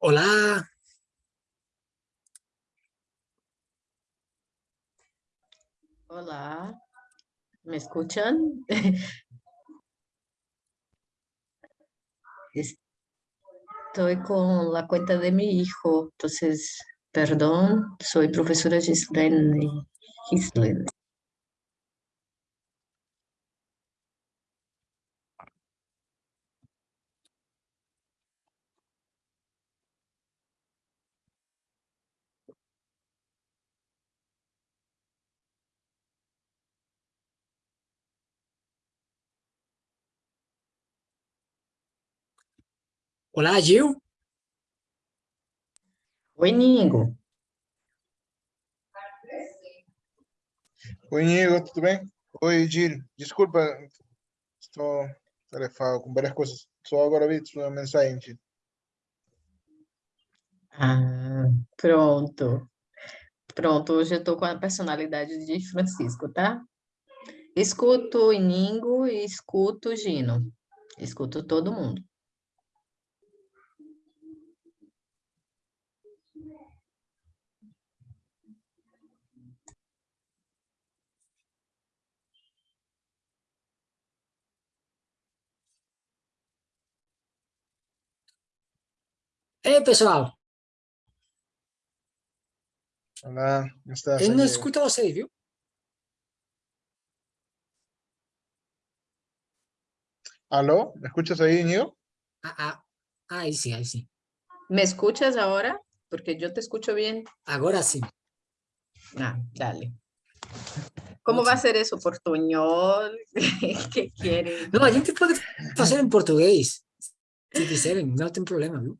Hola. Hola. ¿Me escuchan? Estoy con la cuenta de mi hijo, entonces, perdón, soy profesora Gislaine. Gislaine. Olá, Gil. Oi, Nigo. Oi, Nigo, tudo bem? Oi, Gil. Desculpa, estou tarefado com várias coisas. Só agora vi sua mensagem, Gil. Ah, pronto. Pronto, hoje eu estou com a personalidade de Francisco, tá? Escuto o Iningo e escuto o Gino. Escuto todo mundo. Ei, pessoal, Olá, estás? eu não Nigo? escuto vocês, viu? ¿Aló? ¿Me escuchas ahí, Nigo? Ah, ah, aí sim, aí sim. ¿Me escuchas ahora? Porque yo te escucho bien. Agora sim. Ah, dale. ¿Cómo va a ser eso? ¿Portuñol? ¿Qué quiere? Não, a gente pode fazer em português, se quiserem, não tem problema, viu?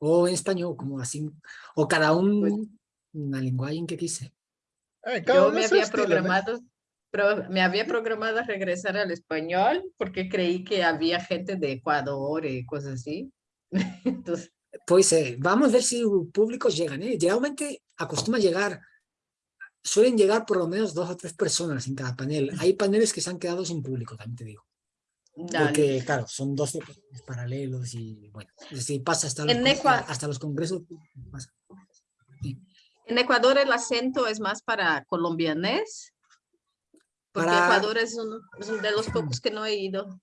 Ou em espanhol, como assim, ou cada um na linguagem que quiser. Eh, Yo me a había programado, pro- me había programado a regresar al español porque creí que había gente de Ecuador y cosas así. Entonces, Pois é, vamos ver se o público chega, né? Geralmente acostuma chegar, suelen llegar por lo menos dos o tres personas en cada panel. Hay paneles que se han quedado sin público, también te digo. Dale. Porque, claro, son 12 paneles paralelos y, bueno, si pasa hasta los, hasta los congresos. pasa. En Ecuador el acento es más para colombianés, porque Para- Ecuador es uno, es uno de los pocos que no he ido.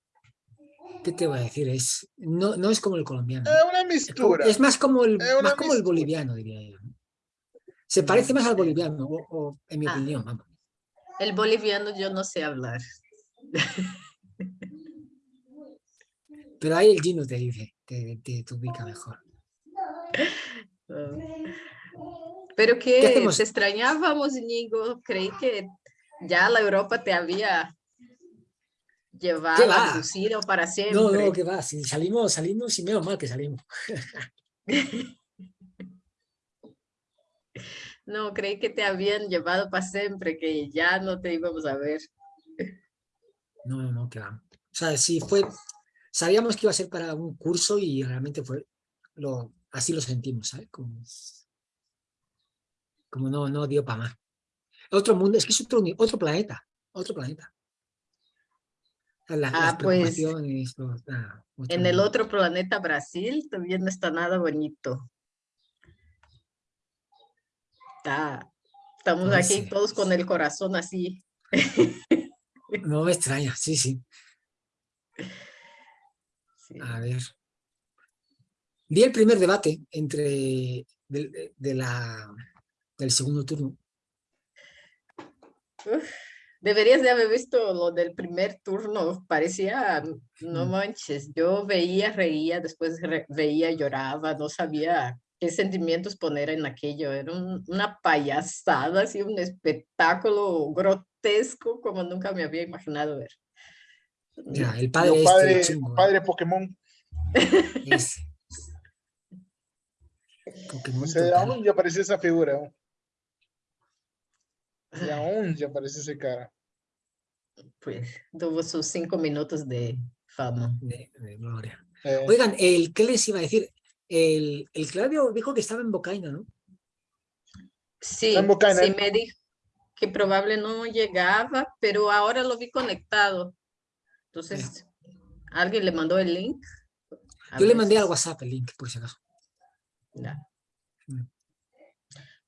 ¿Qué te voy a decir? Es, no, no es como el colombiano. Es una mistura. es más como el, más como el boliviano, diría yo. Se parece más al boliviano, o, o en mi Ah. opinión, vamos. El boliviano yo no sé hablar. Pero ahí el Gino te dice, te, te, te ubica mejor. Ah. Pero que hacemos? te extrañábamos, Íñigo. Creí que ya la Europa te había llevado va? abducido para siempre. No, no, que va, si salimos, salimos y menos mal que salimos. No, creí que te habían llevado para siempre, que ya no te íbamos a ver. No, no, no, que va. O sea, sí fue, sabíamos que iba a ser para un curso y realmente fue, lo, así lo sentimos, ¿sabes? Como, como no, no dio para más. Otro mundo, es que es otro, planeta, otro planeta. Las Ah, pues, los- ah, En el otro planeta, Brasil, también no está nada bonito. Está, estamos aquí todos con el corazón así. No me extraña, sí, sí. Sí. A ver. Vi el primer debate entre del, de- de la, del segundo turno. Uf, deberías de haber visto lo del primer turno, parecía, no Mm. manches, yo veía, reía, después re- veía, lloraba, no sabía qué sentimientos poner en aquello, era un- una payasada, así un espectáculo grotesco como nunca me había imaginado ver. Mira, el padre este padre, chungo, padre Pokémon. ese. Pokémon O sea, aún ya aparece esa figura. aún. De aún ya aparece ese cara. Pues tuvo sus cinco minutos de fama. de, de gloria. Eh, Oigan, el, ¿qué les iba a decir? El, el Claudio dijo que estaba en Bocaina, ¿no? Sí, en Bocaina, sí ¿eh? me dijo que probable no llegaba, pero ahora lo vi conectado. Entonces, ¿alguien le mandó el link? A Yo le mandé al. WhatsApp el link, por si acaso. Ya. Mm.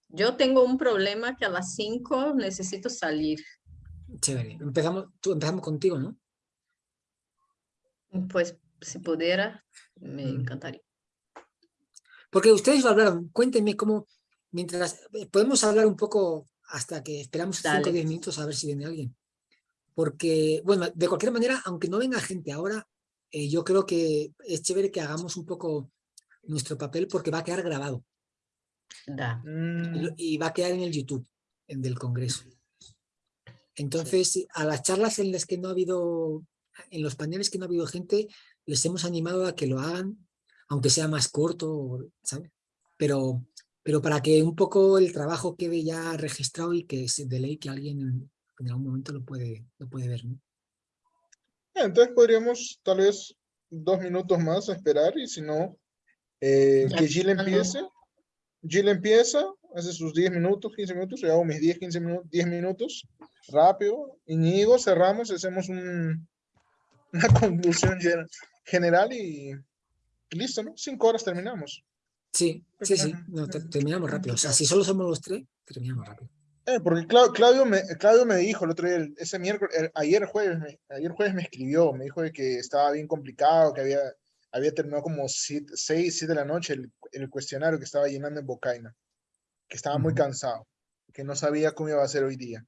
Yo tengo un problema que a las 5 necesito salir. Chévere. Empezamos, tú, empezamos contigo, ¿no? Pues si pudiera, me Mm. encantaría. Porque ustedes hablaron, cuéntenme cómo, mientras, eh, podemos hablar un poco hasta que esperamos 5 o Dale. 10 minutos a ver si viene alguien. Porque, bueno, de cualquier manera, aunque no venga gente ahora, eh, yo creo que es chévere que hagamos un poco nuestro papel porque va a quedar grabado Da. y, Mm, y va a quedar en el YouTube en del Congreso. Entonces, a las charlas en las que no ha habido, en los paneles que no ha habido gente, les hemos animado a que lo hagan, aunque sea más corto, ¿sabes? Pero, pero para que un poco el trabajo quede ya registrado y que se de ley que alguien en, algún momento lo puede, lo puede ver, ¿no? Entonces podríamos tal vez dos minutos más esperar y si no, eh, que Jill empiece. Jill empieza, hace sus 10 minutos, 15 minutos, yo hago mis 10, 15 minutos, 10 minutos, rápido. Íñigo, cerramos, hacemos un, una conclusión gen- general y, listo, ¿no? Cinco horas terminamos. Sí, sí, sí, no, te- terminamos rápido. O sea, si solo somos los tres, terminamos rápido. Eh, porque Clau- Claudio, me, Claudio me dijo el otro día, ese miércoles, el- ayer jueves, me, ayer jueves me escribió, me dijo de que estaba bien complicado, que había, había terminado como 6, 7 de la noche el, el cuestionario que estaba llenando en Bocaina, que estaba muy Ujú. cansado, que no sabía cómo iba a ser hoy día.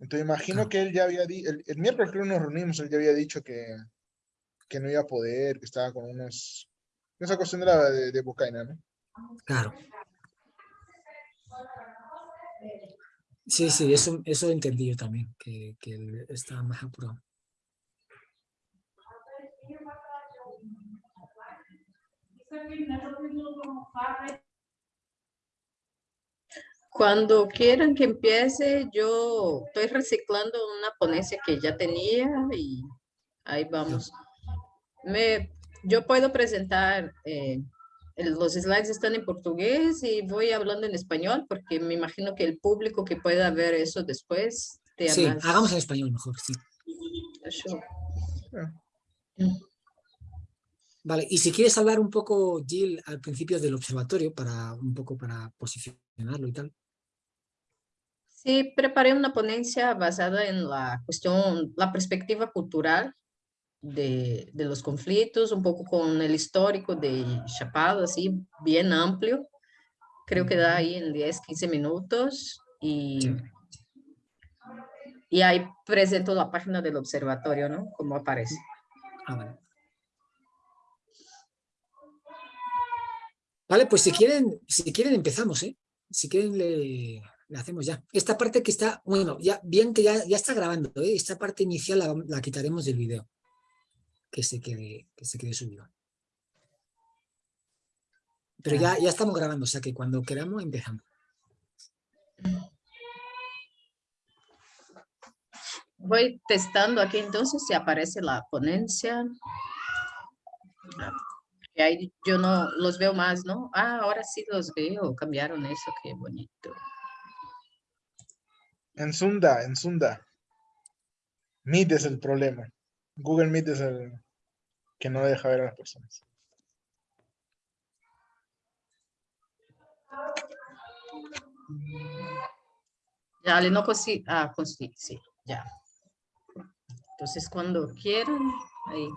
Entonces imagino que él ya había dicho, el, el miércoles creo que nos reunimos, él ya había dicho que, que no iba a poder, que estaba con unos, esa cuestión de, la, de, de Bocaina, ¿no? Claro. Sí, sí, eso, eso entendí yo también, que, que estaba más apurado. Cuando quieran que empiece, yo estoy reciclando una ponencia que ya tenía y ahí vamos. Me, yo puedo presentar, eh, los slides están en portugués y voy hablando en español porque me imagino que el público que pueda ver eso después te Sí, más- hagamos en español mejor, sí. Eso. Vale, y si quieres hablar un poco, Jill, al principio del observatorio, para un poco para posicionarlo y tal. Sí, preparé una ponencia basada en la cuestión, la perspectiva cultural de, de los conflictos, un poco con el histórico de Chapada, así, bien amplio. Creo que da ahí en 10, 15 minutos y, y ahí presento la página del observatorio, ¿no? Como aparece. Ah, vale. Vale, pues si quieren, si quieren empezamos, ¿eh? Si quieren le, hacemos ya. Esta parte que está, bueno, ya bien que ya, ya está grabando, ¿eh? Esta parte inicial la, la quitaremos del video. Que se quede, que se quede subido. Pero ya, ya estamos grabando, o sea que cuando queramos empezamos. Voy testando aquí entonces si aparece la ponencia. Y ahí yo no los veo más, ¿no? Ah, ahora sí los veo, cambiaron eso, qué bonito. En Sunda, en Sunda. Meet es el problema. Google Meet es el que no deja ver a las personas. Ya, le no consigo, ah, consigo, sí, ya. Entonces, cuando quieran, ahí.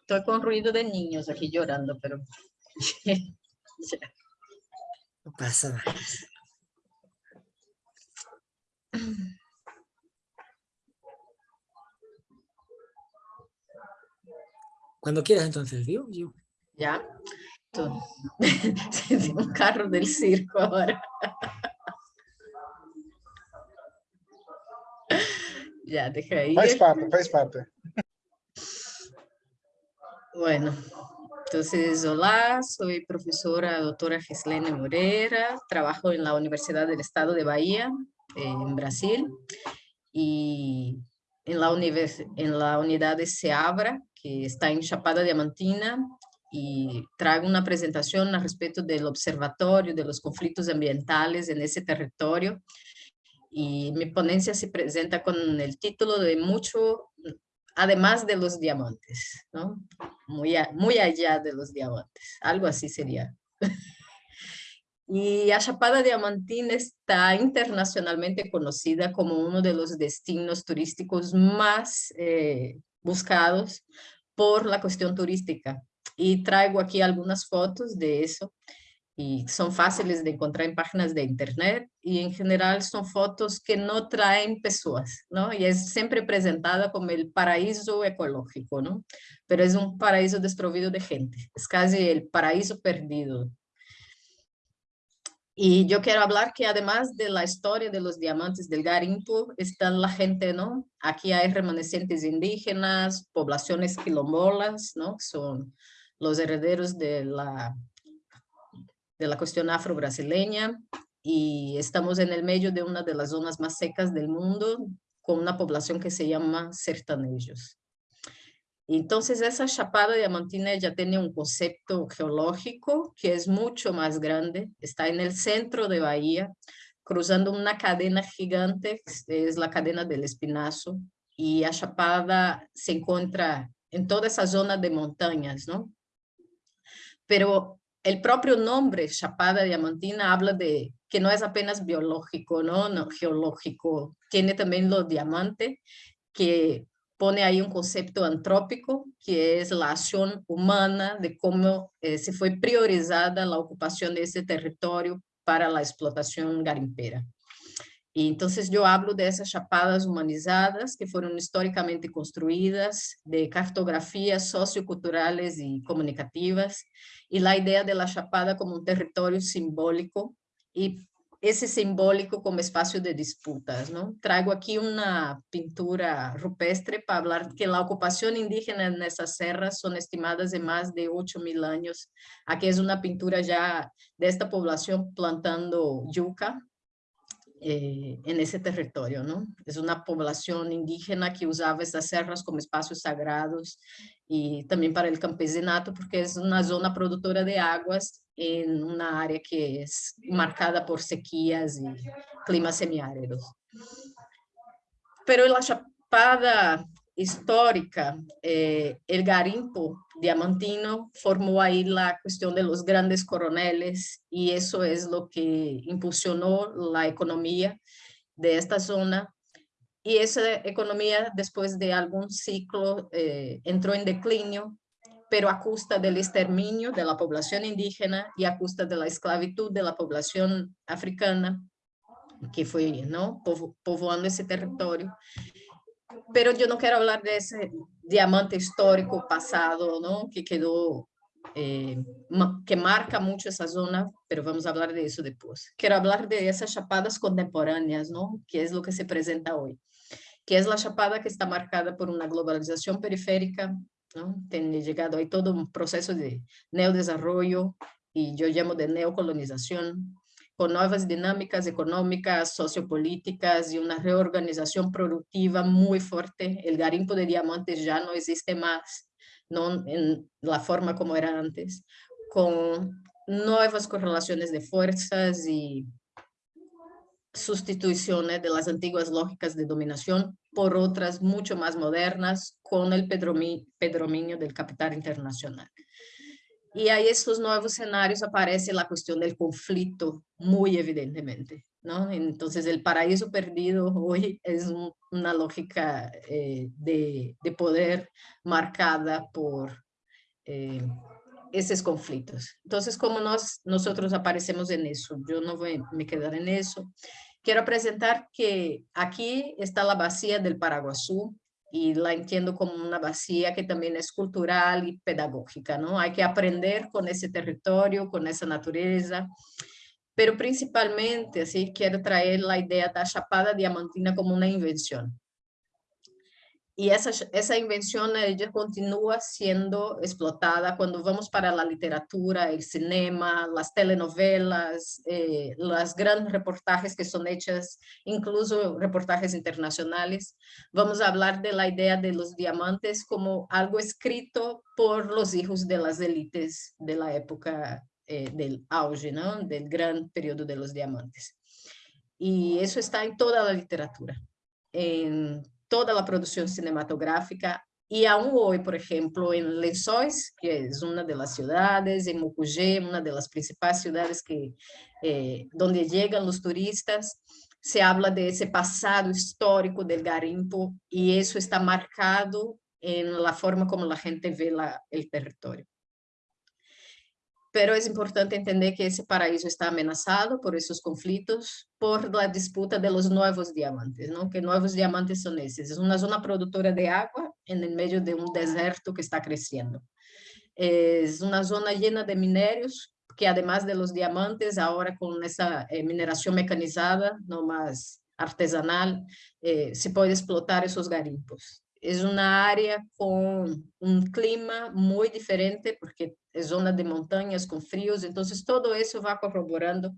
Estoy con ruido de niños aquí llorando, pero... ya. No pasa nada. Cuando quieras entonces, ¿vio? Yo. Ya. Tú- Sí, un carro del circo ahora. Ya, deja ahí. Faz parte, faz parte. Bueno, entonces, hola, soy profesora doctora Gislene Moreira, trabajo en la Universidad del Estado de Bahía, en Brasil, y en la, univers- en la unidad de Seabra, que está en Chapada Diamantina, y traigo una presentación al respecto del observatorio de los conflictos ambientales en ese territorio. Y mi ponencia se presenta con el título de mucho además de los diamantes, ¿no? Muy, muy allá de los diamantes, algo así sería. y a Chapada Diamantina está internacionalmente conocida como uno de los destinos turísticos más eh, buscados por la cuestión turística. Y traigo aquí algunas fotos de eso y son fáciles de encontrar en páginas de internet y en general son fotos que no traen personas, ¿no? Y es siempre presentada como el paraíso ecológico, ¿no? Pero es un paraíso desprovido de gente, es casi el paraíso perdido. Y yo quiero hablar que además de la historia de los diamantes del garimpo, está la gente, ¿no? Aquí hay remanescentes indígenas, poblaciones quilombolas, ¿no? Son los herederos de la de la cuestión afro-brasileña y estamos en el medio de una de las zonas más secas del mundo con una población que se llama sertanejos. Entonces esa chapada diamantina ya tiene un concepto geológico que es mucho más grande, está en el centro de Bahía, cruzando una cadena gigante, es la cadena del Espinazo, y la chapada se encuentra en toda esa zona de montañas, ¿no? Pero el propio nombre Chapada Diamantina habla de que no es apenas biológico, ¿no? no geológico, tiene también lo diamante, que pone ahí un concepto antrópico, que es la acción humana de cómo eh, se fue priorizada la ocupación de ese territorio para la explotación garimpera. Y entonces yo hablo de esas chapadas humanizadas que fueron históricamente construidas, de cartografías socioculturales y comunicativas, y la idea de la chapada como un territorio simbólico y ese simbólico como espacio de disputas. ¿no? Traigo aquí una pintura rupestre para hablar que la ocupación indígena en esas serras son estimadas de más de 8 mil años. Aquí es una pintura ya de esta población plantando yuca eh, en ese territorio, ¿no? Es una población indígena que usaba estas serras como espacios sagrados y también para el campesinato, porque es una zona productora de aguas en una área que es marcada por sequías y climas semiáridos. Pero la chapada histórica, eh, el garimpo diamantino formó ahí la cuestión de los grandes coroneles y eso es lo que impulsionó la economía de esta zona. Y esa economía después de algún ciclo eh, entró en declinio, pero a costa del exterminio de la población indígena y a costa de la esclavitud de la población africana que fue ¿no? povoando ese territorio pero yo no quiero hablar de ese diamante histórico pasado, ¿no? Que quedó, eh, que marca mucho esa zona, pero vamos a hablar de eso después. Quiero hablar de esas chapadas contemporáneas, ¿no? Que es lo que se presenta hoy. Que es la chapada que está marcada por una globalización periférica, ¿no? Tiene llegado ahí todo un proceso de neodesarrollo y yo llamo de neocolonización, con nuevas dinámicas económicas, sociopolíticas y una reorganización productiva muy fuerte. El garimpo de diamantes ya no existe más no en la forma como era antes, con nuevas correlaciones de fuerzas y sustituciones de las antiguas lógicas de dominación por otras mucho más modernas con el pedrominio del capital internacional. Y ahí estos nuevos escenarios aparece la cuestión del conflicto muy evidentemente, ¿no? Entonces el paraíso perdido hoy es una lógica eh, de, de, poder marcada por eh, esos conflictos. Entonces, como nos, nosotros aparecemos en eso, yo no voy a me quedar en eso. Quiero presentar que aquí está la vacía del Paraguasú, y la entiendo como una vacía que también es cultural y pedagógica, ¿no? Hay que aprender con ese territorio, con esa naturaleza, pero principalmente, así, quiero traer la idea de la Chapada Diamantina como una invención. Y esa, esa invención ella continúa siendo explotada cuando vamos para la literatura, el cinema, las telenovelas, eh, los grandes reportajes que son hechas, incluso reportajes internacionales. Vamos a hablar de la idea de los diamantes como algo escrito por los hijos de las élites de la época eh, del auge, ¿no? del gran periodo de los diamantes. Y eso está en toda la literatura. En toda a produção cinematográfica, Y aún hoy, por ejemplo, en Lençóis, que es una de las ciudades, Mucugê, una de las principales ciudades que, eh, donde llegan turistas, se habla de ese pasado histórico del garimpo y eso está marcado en la forma como la gente ve la, el territorio. Pero es importante entender que ese paraíso está amenazado por esos conflictos, por la disputa de los nuevos diamantes, ¿no? Que nuevos diamantes son esos? Es una zona productora de agua en el medio de un desierto que está creciendo. Es una zona llena de minerios que además de los diamantes, ahora con esa eh, mineración mecanizada, no más artesanal, eh, se puede explotar esos garimpos. Es una área con un clima muy diferente porque es zona de montañas con fríos, entonces todo eso va corroborando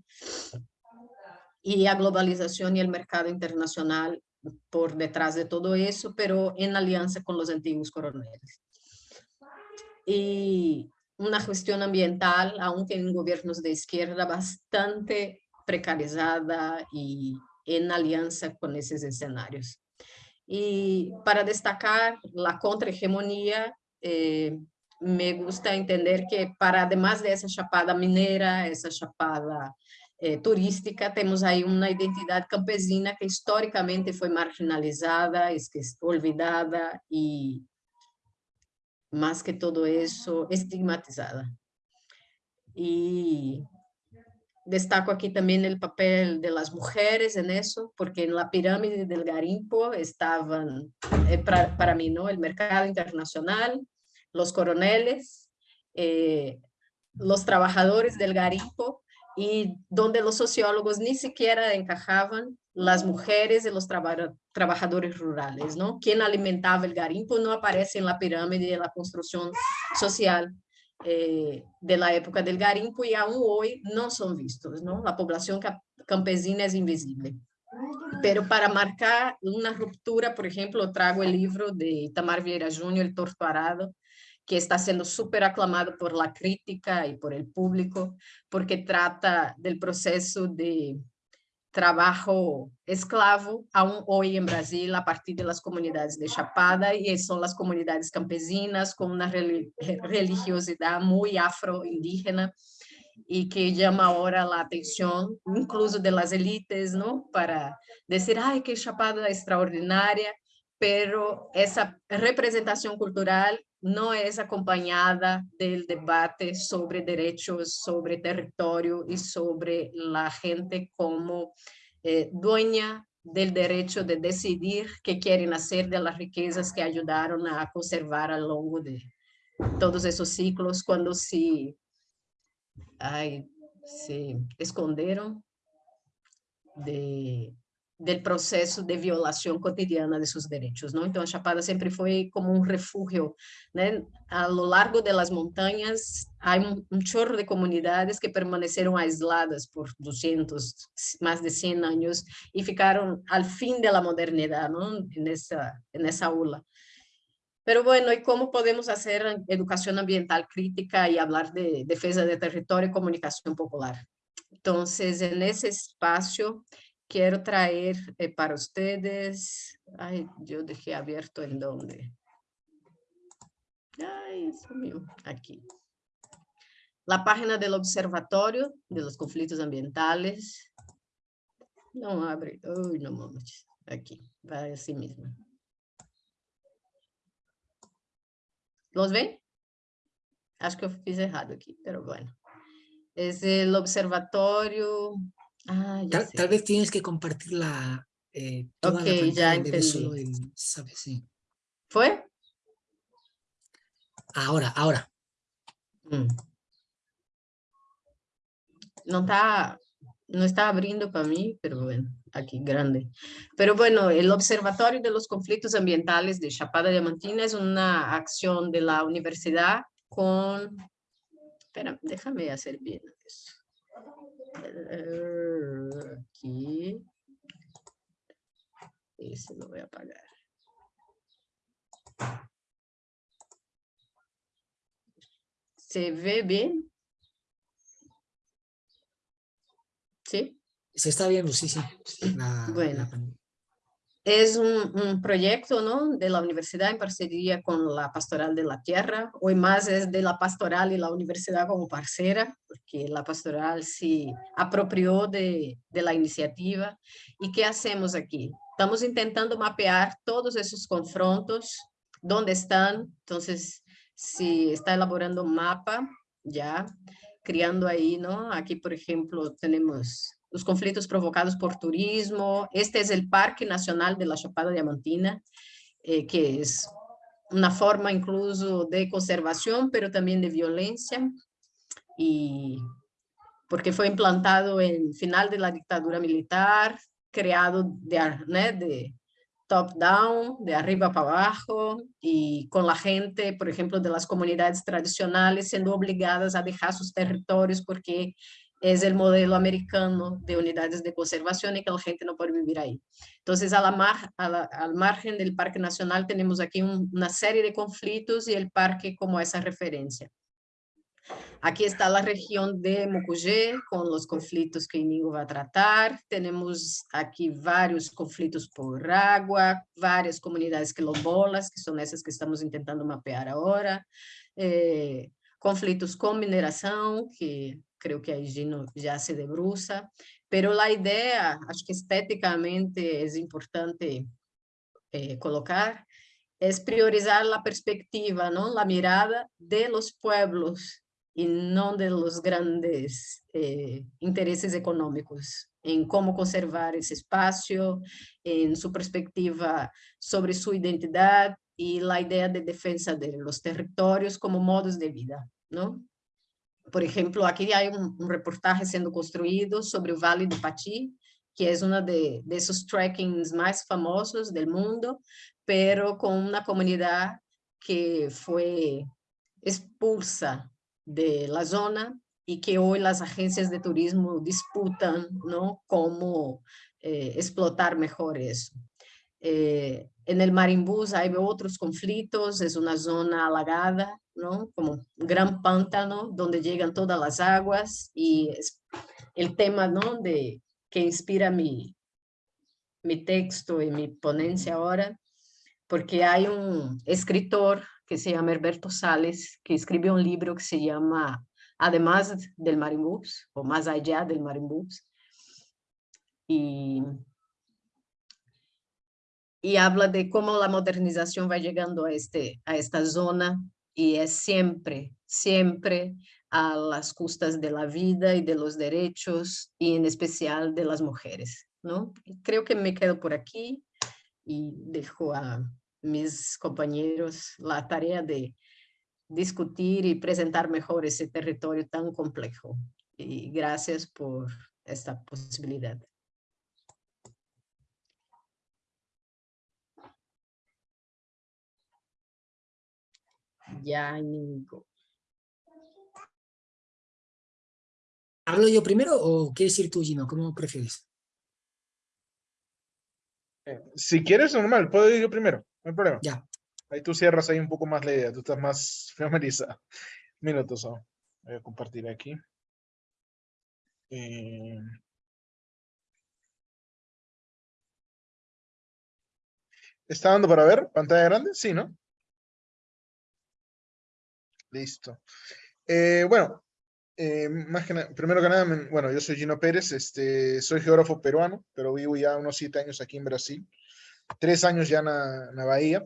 y la globalización y el mercado internacional por detrás de todo eso, pero en alianza con los antiguos coroneles. Y una gestión ambiental, aunque en gobiernos de izquierda, bastante precarizada y en alianza con esos escenarios. Y para destacar la contrahegemonía, eh, me gusta entender que para además de esa chapada minera, esa chapada eh, turística, temos aí uma identidade campesina que historicamente foi marginalizada, olvidada e más que todo eso, estigmatizada. Y destaco aquí también el papel de las mujeres en eso, porque en la pirámide del garimpo estaban, eh, para, mí, ¿no? el mercado internacional, los coroneles, eh, los trabajadores del garimpo, y donde los sociólogos ni siquiera encajaban las mujeres y los trabajadores rurales, ¿no? Quien alimentaba el garimpo no aparece en la pirámide de la construcción social eh, de la época del garimpo y aún hoy no son vistos, ¿no? La población campesina es invisible. Pero para marcar una ruptura, por ejemplo, traigo el libro de Tamar Vieira Júnior, El Torto Arado, que está siendo súper aclamado por la crítica y por el público, porque trata del proceso de trabajo esclavo aún hoy en Brasil a partir de comunidades de Chapada y son las comunidades campesinas con una religiosidad muy afro-indígena y que llama ahora la atención incluso de las élites, ¿no? Para decir, ay, que Chapada extraordinaria, pero esa representación cultural no es acompañada del debate sobre derechos, sobre territorio y sobre la gente como eh, dueña del derecho de decidir qué quieren hacer de las riquezas que ayudaron a conservar a lo largo de todos esos ciclos cuando se, ay, se escondieron de, del processo de violação cotidiana de seus direitos, não? Então a Chapada sempre foi como um refúgio, né? A lo largo das montanhas há um, um chorro de comunidades que permaneceram aisladas por 200, mais de 100 anos e ficaram ao fim da modernidade, não? Nessa nessa aula. Pero bueno, ¿y cómo podemos hacer educación ambiental crítica y hablar de defensa de territorio y comunicación popular? Entonces, en ese espacio, quiero traer eh, para ustedes, ay, yo dejé abierto en donde. Ay, eso mío, aquí. La página del Observatorio de los Conflictos Ambientales. No abre, uy, no mames, aquí, va así mismo. ¿Los ven? Acho que eu fiz errado aqui, pero bueno. Es el Observatorio Ah, tal, vez tienes que compartir la, eh, toda ya entendí. ¿sabes? Sí. ¿Fue? Ahora, ahora. Mm. No está, no está abriendo para mí, pero bueno, aquí grande. Pero bueno, el Observatorio de los Conflictos Ambientales de Chapada Diamantina es una acción de la universidad con... Espera, déjame hacer bien eso. Aquí. Ese lo voy a apagar. ¿Se ve bien? ¿Sí? Se está viendo, sí, sí. bueno. Es un, proyecto ¿no? de la universidad en parcería con la Pastoral de la Tierra. Hoy más es de la Pastoral y la universidad como parcera, porque la Pastoral se apropió de, de la iniciativa. ¿Y qué hacemos aquí? Estamos intentando mapear todos esos confrontos, dónde están. Entonces, si está elaborando un mapa, ya, criando ahí, ¿no? Aquí, por ejemplo, tenemos los conflictos provocados por turismo. Este es el Parque Nacional de la Chapada Diamantina, eh, que es una forma incluso de conservación, pero también de violencia, y porque fue implantado en final de la dictadura militar, creado de, ¿no? de top-down, de arriba para abajo, y con la gente, por ejemplo, de las comunidades tradicionales siendo obligadas a dejar sus territorios porque es el modelo americano de unidades de conservación y que la gente no puede vivir ahí. Entonces, a la mar, a la, al margen del Parque Nacional tenemos aquí un, una serie de conflictos y el parque como esa referencia. Aquí está la región de Mucugé con los conflictos que Inigo va a tratar. Tenemos aquí varios conflictos por agua, varias comunidades quilombolas, que son esas que estamos intentando mapear ahora. Eh, conflitos con mineração, que creio que a Gino já se debruça, pero a ideia, acho que esteticamente é importante eh, colocar, é priorizar a perspectiva, não, a mirada de los pueblos e não de los grandes eh, interesses econômicos, em como conservar esse espaço, em sua perspectiva sobre sua identidade, y la idea de defensa de los territorios como modos de vida, ¿no? Por ejemplo, aquí hay un, un reportaje siendo construido sobre el Valle de Pati, que es uno de, de esos trekkings más famosos del mundo, pero con una comunidad que fue expulsa de la zona y que hoy las agencias de turismo disputan, ¿no? Cómo eh, explotar mejor eso. Eh, en el Marimbús hay otros conflictos, es una zona alagada, ¿no? Como un gran pántano donde llegan todas las aguas y es el tema, ¿no? De, que inspira mi, mi texto y mi ponencia ahora, porque hay un escritor que se llama Herberto Sales, que escribió un libro que se llama Además del Marimbús, o Más allá del Marimbús, y y habla de cómo la modernización va llegando a, este, a esta zona y es siempre, siempre a las costas de la vida y de los derechos y en especial de las mujeres. ¿no? Creo que me quedo por aquí y dejo a mis compañeros la tarea de discutir y presentar mejor ese territorio tan complejo. Y gracias por esta posibilidad. Ya, Nico. ¿Hablo yo primero o quieres ir tú, Gino? ¿Cómo prefieres? Eh, si quieres, normal, puedo ir yo primero, no hay problema. Ya. Ahí tú cierras ahí un poco más la idea, tú estás más familiarizado. Minutos, oh. voy a compartir aquí. Eh... ¿Está dando para ver pantalla grande? Sí, ¿no? Listo. Eh, bueno, eh, más primero que nada, bueno, yo soy Gino Pérez, este, soy geógrafo peruano, pero vivo ya unos siete años aquí en Brasil, tres años ya en la Bahía.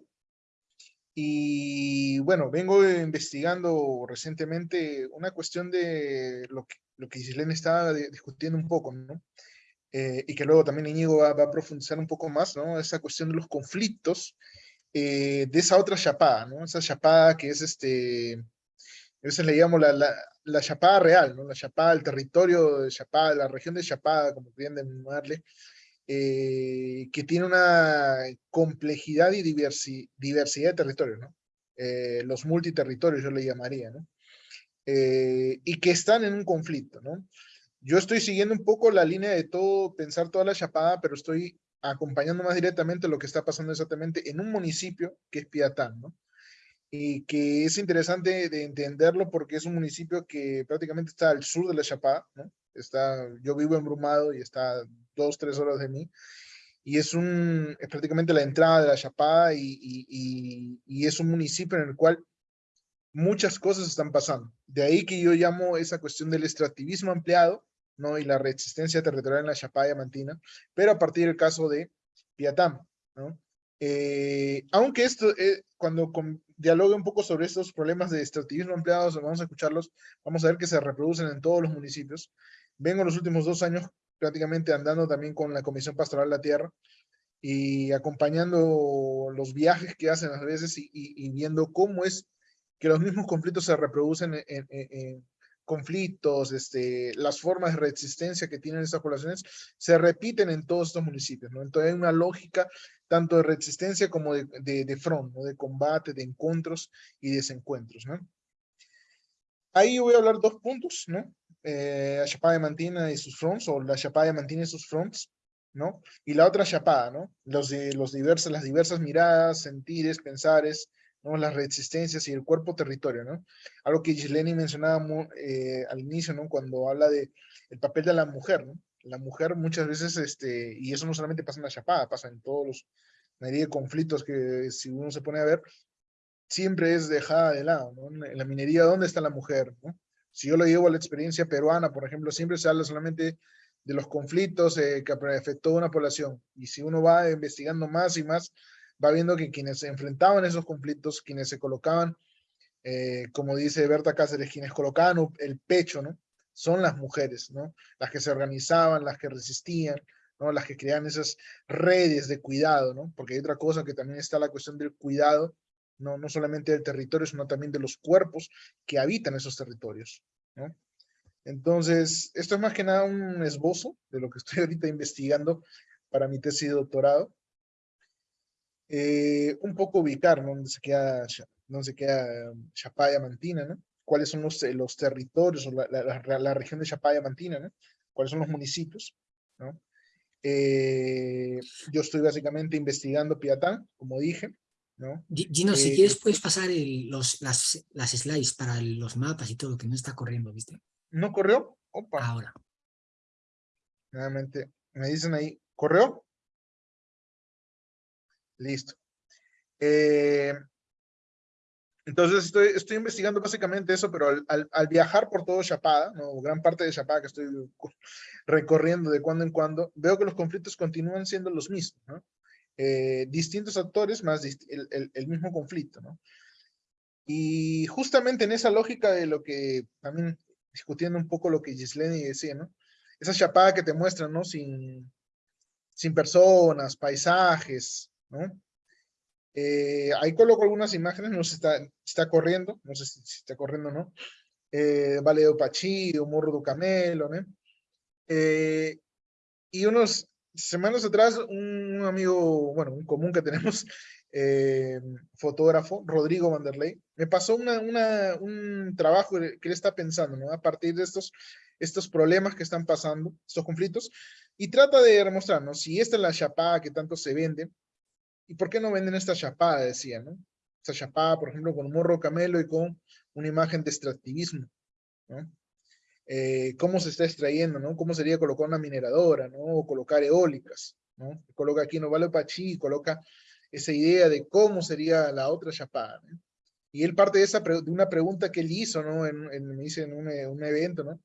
Y bueno, vengo investigando recientemente una cuestión de lo que, lo que estaba discutiendo un poco, ¿no? Eh, y que luego también Íñigo va, va, a profundizar un poco más, ¿no? Esa cuestión de los conflictos de esa otra chapada, ¿no? Esa chapada que es este, a le llamamos la, la, la, Chapada real, ¿no? La Chapada, el territorio de Chapada, la región de Chapada, como quieran llamarle, eh, que tiene una complejidad y diversi, diversidad de territorios, ¿no? Eh, los multiterritorios yo le llamaría, ¿no? Eh, y que están en un conflicto, ¿no? Yo estoy siguiendo un poco la línea de todo, pensar toda la Chapada, pero estoy acompañando más directamente lo que está pasando exactamente en un municipio que es Piatán, ¿no? Que es interesante de entenderlo porque es un municipio que prácticamente está al sur de la Chapada, ¿no? Está, yo vivo en Brumado y está dos, tres horas de mí, y es, un, es prácticamente la entrada de la Chapada y, y, y, y es un municipio en el cual muchas cosas están pasando. De ahí que yo llamo esa cuestión del extractivismo ampliado, ¿no? Y la resistencia territorial en la Chapada Diamantina, pero a partir del caso de Piatán, ¿no? Eh, aunque esto, eh, cuando dialogue un poco sobre estos problemas de extractivismo ampliado, vamos a escucharlos, vamos a ver que se reproducen en todos los municipios. Vengo los últimos dos años prácticamente andando también con la Comisión Pastoral de la Tierra y acompañando los viajes que hacen a veces y, y, y viendo cómo es que los mismos conflictos se reproducen en, en, en, conflictos, este, las formas de resistencia que tienen estas poblaciones se repiten en todos estos municipios, ¿no? Entonces hay una lógica tanto de resistencia como de, de, de front, ¿no? De combate, de encuentros y desencuentros, ¿no? Ahí voy a hablar dos puntos, ¿no? Eh, la Chapada Mantina y sus fronts, o la Chapada Mantina y sus fronts, ¿no? Y la otra Chapada, ¿no? Los, de, los diversos, las diversas miradas, sentires, pensares, ¿no? las resistencias y el cuerpo territorio, ¿no? Algo que Gisleni mencionaba eh, al inicio, ¿no? Cuando habla de el papel de la mujer, ¿no? La mujer muchas veces, este, y eso no solamente pasa en la Chapada, pasa en todos los, mayoría de conflictos que si uno se pone a ver, siempre es dejada de lado. En la minería, ¿dónde está la mujer, no? Si yo lo llevo a la experiencia peruana, por ejemplo, siempre se habla solamente de los conflictos eh, que afectó a una población. Y si uno va investigando más y más, va viendo que quienes se enfrentaban esos conflictos, quienes se colocaban, eh, como dice Berta Cáceres, quienes colocaban el pecho, ¿no? Son las mujeres, ¿no? Las que se organizaban, las que resistían, ¿no? Las que crean esas redes de cuidado, ¿no? Porque hay otra cosa que también está la cuestión del cuidado, no, no solamente del territorio, sino también de los cuerpos que habitan esos territorios, ¿no? Entonces, esto es más que nada un esbozo de lo que estoy ahorita investigando para mi tesis de doctorado eh, un poco ubicar ¿no? dónde se queda, dónde se queda um, Chapaya Mantina, ¿no? Cuáles son los, los territorios o la, la, la, región de Chapaya Mantina, ¿no? cuáles son los municipios. ¿no? Eh, yo estoy básicamente investigando Piatán, como dije. ¿no? Gino, eh, si quieres puedes pasar el, los, las, las slides para los mapas y todo, que no está corriendo, ¿viste? ¿No corrió? Opa. Ahora. Nuevamente, me dicen ahí, ¿corrió? Listo. Eh, entonces estoy, investigando básicamente eso, pero al, viajar por todo Chapada, ¿no? gran parte de Chapada que estoy recorriendo de cuando en cuando, veo que los conflictos continúan siendo los mismos, eh, distintos actores más el, mismo conflicto. ¿no? Y justamente en esa lógica de lo que también discutiendo un poco lo que Gisleni decía, ¿no? esa Chapada que te muestra, ¿no? sin, sin personas, paisajes, ¿no? Eh, ahí coloco algunas imágenes, no está, está corriendo, no sé si, está corriendo o no. Eh, Vale de Pachillo, Morro do Camelo, ¿no? Eh, y unos semanas atrás, un amigo, bueno, un común que tenemos, eh, fotógrafo, Rodrigo Vanderlei, me pasó una, un trabajo que él está pensando, ¿no? A partir de estos, estos problemas que están pasando, estos conflictos, y trata de demostrarnos si esta es la chapada que tanto se vende, ¿Y por qué no venden esta chapada? Decía, ¿no? Esta chapada, por ejemplo, con un morro camelo y con una imagen de extractivismo, ¿no? Eh, ¿Cómo se está extrayendo, no? ¿Cómo sería colocar una mineradora, no? O colocar eólicas, ¿no? Coloca aquí no vale Pachí, coloca esa idea de cómo sería la otra chapada, ¿no? Y él parte de, esa, de una pregunta que él hizo, ¿no? En, me dice en un, un evento, ¿no?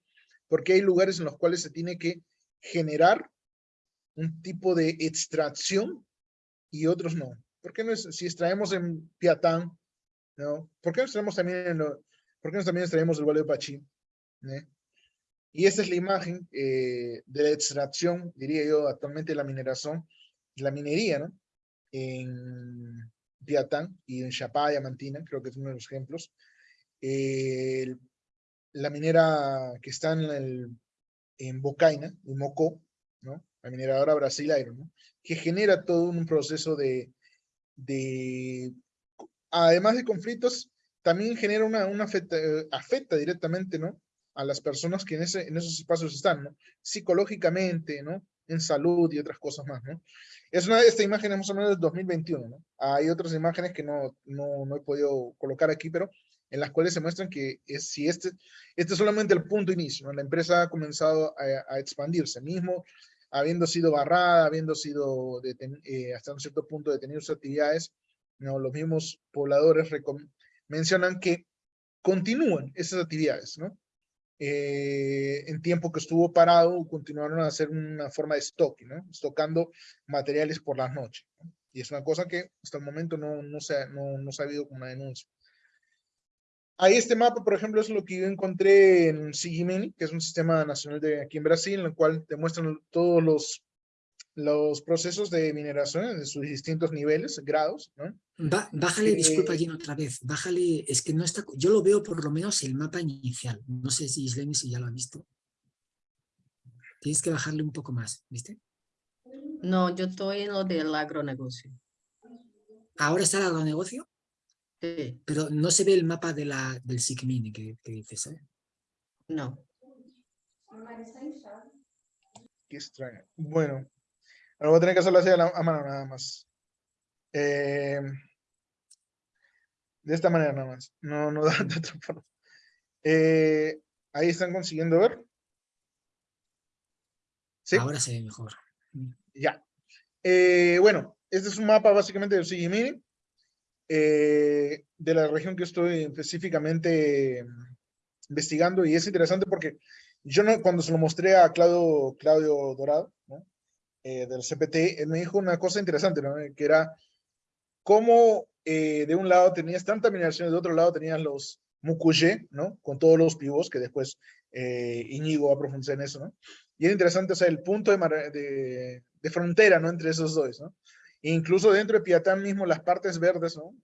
Porque hay lugares en los cuales se tiene que generar un tipo de extracción y otros no? ¿Por qué no es, si extraemos en Piatán, ¿no? ¿Por qué no extraemos también en lo, ¿por qué no también extraemos el Valle de Pachí? ¿eh? Y esta es la imagen eh, de la extracción, diría yo, actualmente la mineración, la minería, ¿no? En Piatán y en Chapá, Diamantina, creo que es uno de los ejemplos. Eh, la minera que está en, el, en Bocaina, en Mocó, ¿no? La mineradora Brasileiro, ¿no? Que genera todo un proceso de, de además de conflictos, también genera una, una afecta, afecta, directamente, ¿no? A las personas que en, ese, en esos espacios están, ¿no? Psicológicamente, ¿no? En salud y otras cosas más, ¿no? Es una, esta imagen es más o menos del 2021, ¿no? Hay otras imágenes que no, no, no he podido colocar aquí, pero en las cuales se muestran que es, si este, este es solamente el punto inicio. La empresa ha comenzado a, a expandirse. Mismo habiendo sido barrada, habiendo sido deten- eh, hasta un cierto punto detenido sus actividades, ¿no? los mismos pobladores mencionan que continúan esas actividades, ¿no? Eh, en tiempo que estuvo parado, continuaron a hacer una forma de stock, ¿no? Estocando materiales por las noches. ¿no? Y es una cosa que hasta el momento no, no, se, no, no se ha habido como una denuncia. Ahí este mapa, por ejemplo, es lo que yo encontré en Sigimini, que es un sistema nacional de aquí en Brasil, en el cual te muestran todos los, los procesos de mineración de sus distintos niveles, grados, ¿no? Ba- bájale, disculpa Eh, Gino, otra vez. Bájale, es que no está. Yo lo veo por lo menos el mapa inicial. No sé si Isleni si ya lo ha visto. Tienes que bajarle un poco más, ¿viste? No, yo estoy en lo del agronegocio. Ahora está el agronegocio, Sí, pero no se ve el mapa de la, del SICMINI que, que dices, ¿eh? no. Qué extraño. Bueno, ahora voy a tener que hacerlo así a, la- a mano nada más. Eh, de esta manera nada más. No, no da de otra forma. Eh, ahí están consiguiendo ver. Sí, Ahora se ve mejor. ya. Eh, bueno, este es un mapa básicamente del Sigimini. Eh, de la región que estoy específicamente mm, investigando y es interesante porque yo no, cuando se lo mostré a Claudio, Claudio Dorado, eh, del CPT, él me dijo una cosa interesante, ¿no? que era cómo eh, de un lado tenías tanta mineración y de otro lado tenías los Mucuyé, ¿no? Con todos los pivos, que después eh, Íñigo va a profundizar en eso. Y era interesante, o el punto de, de, frontera, ¿no? Entre esos dos. Incluso dentro de Piatán mismo, las partes verdes, ¿no?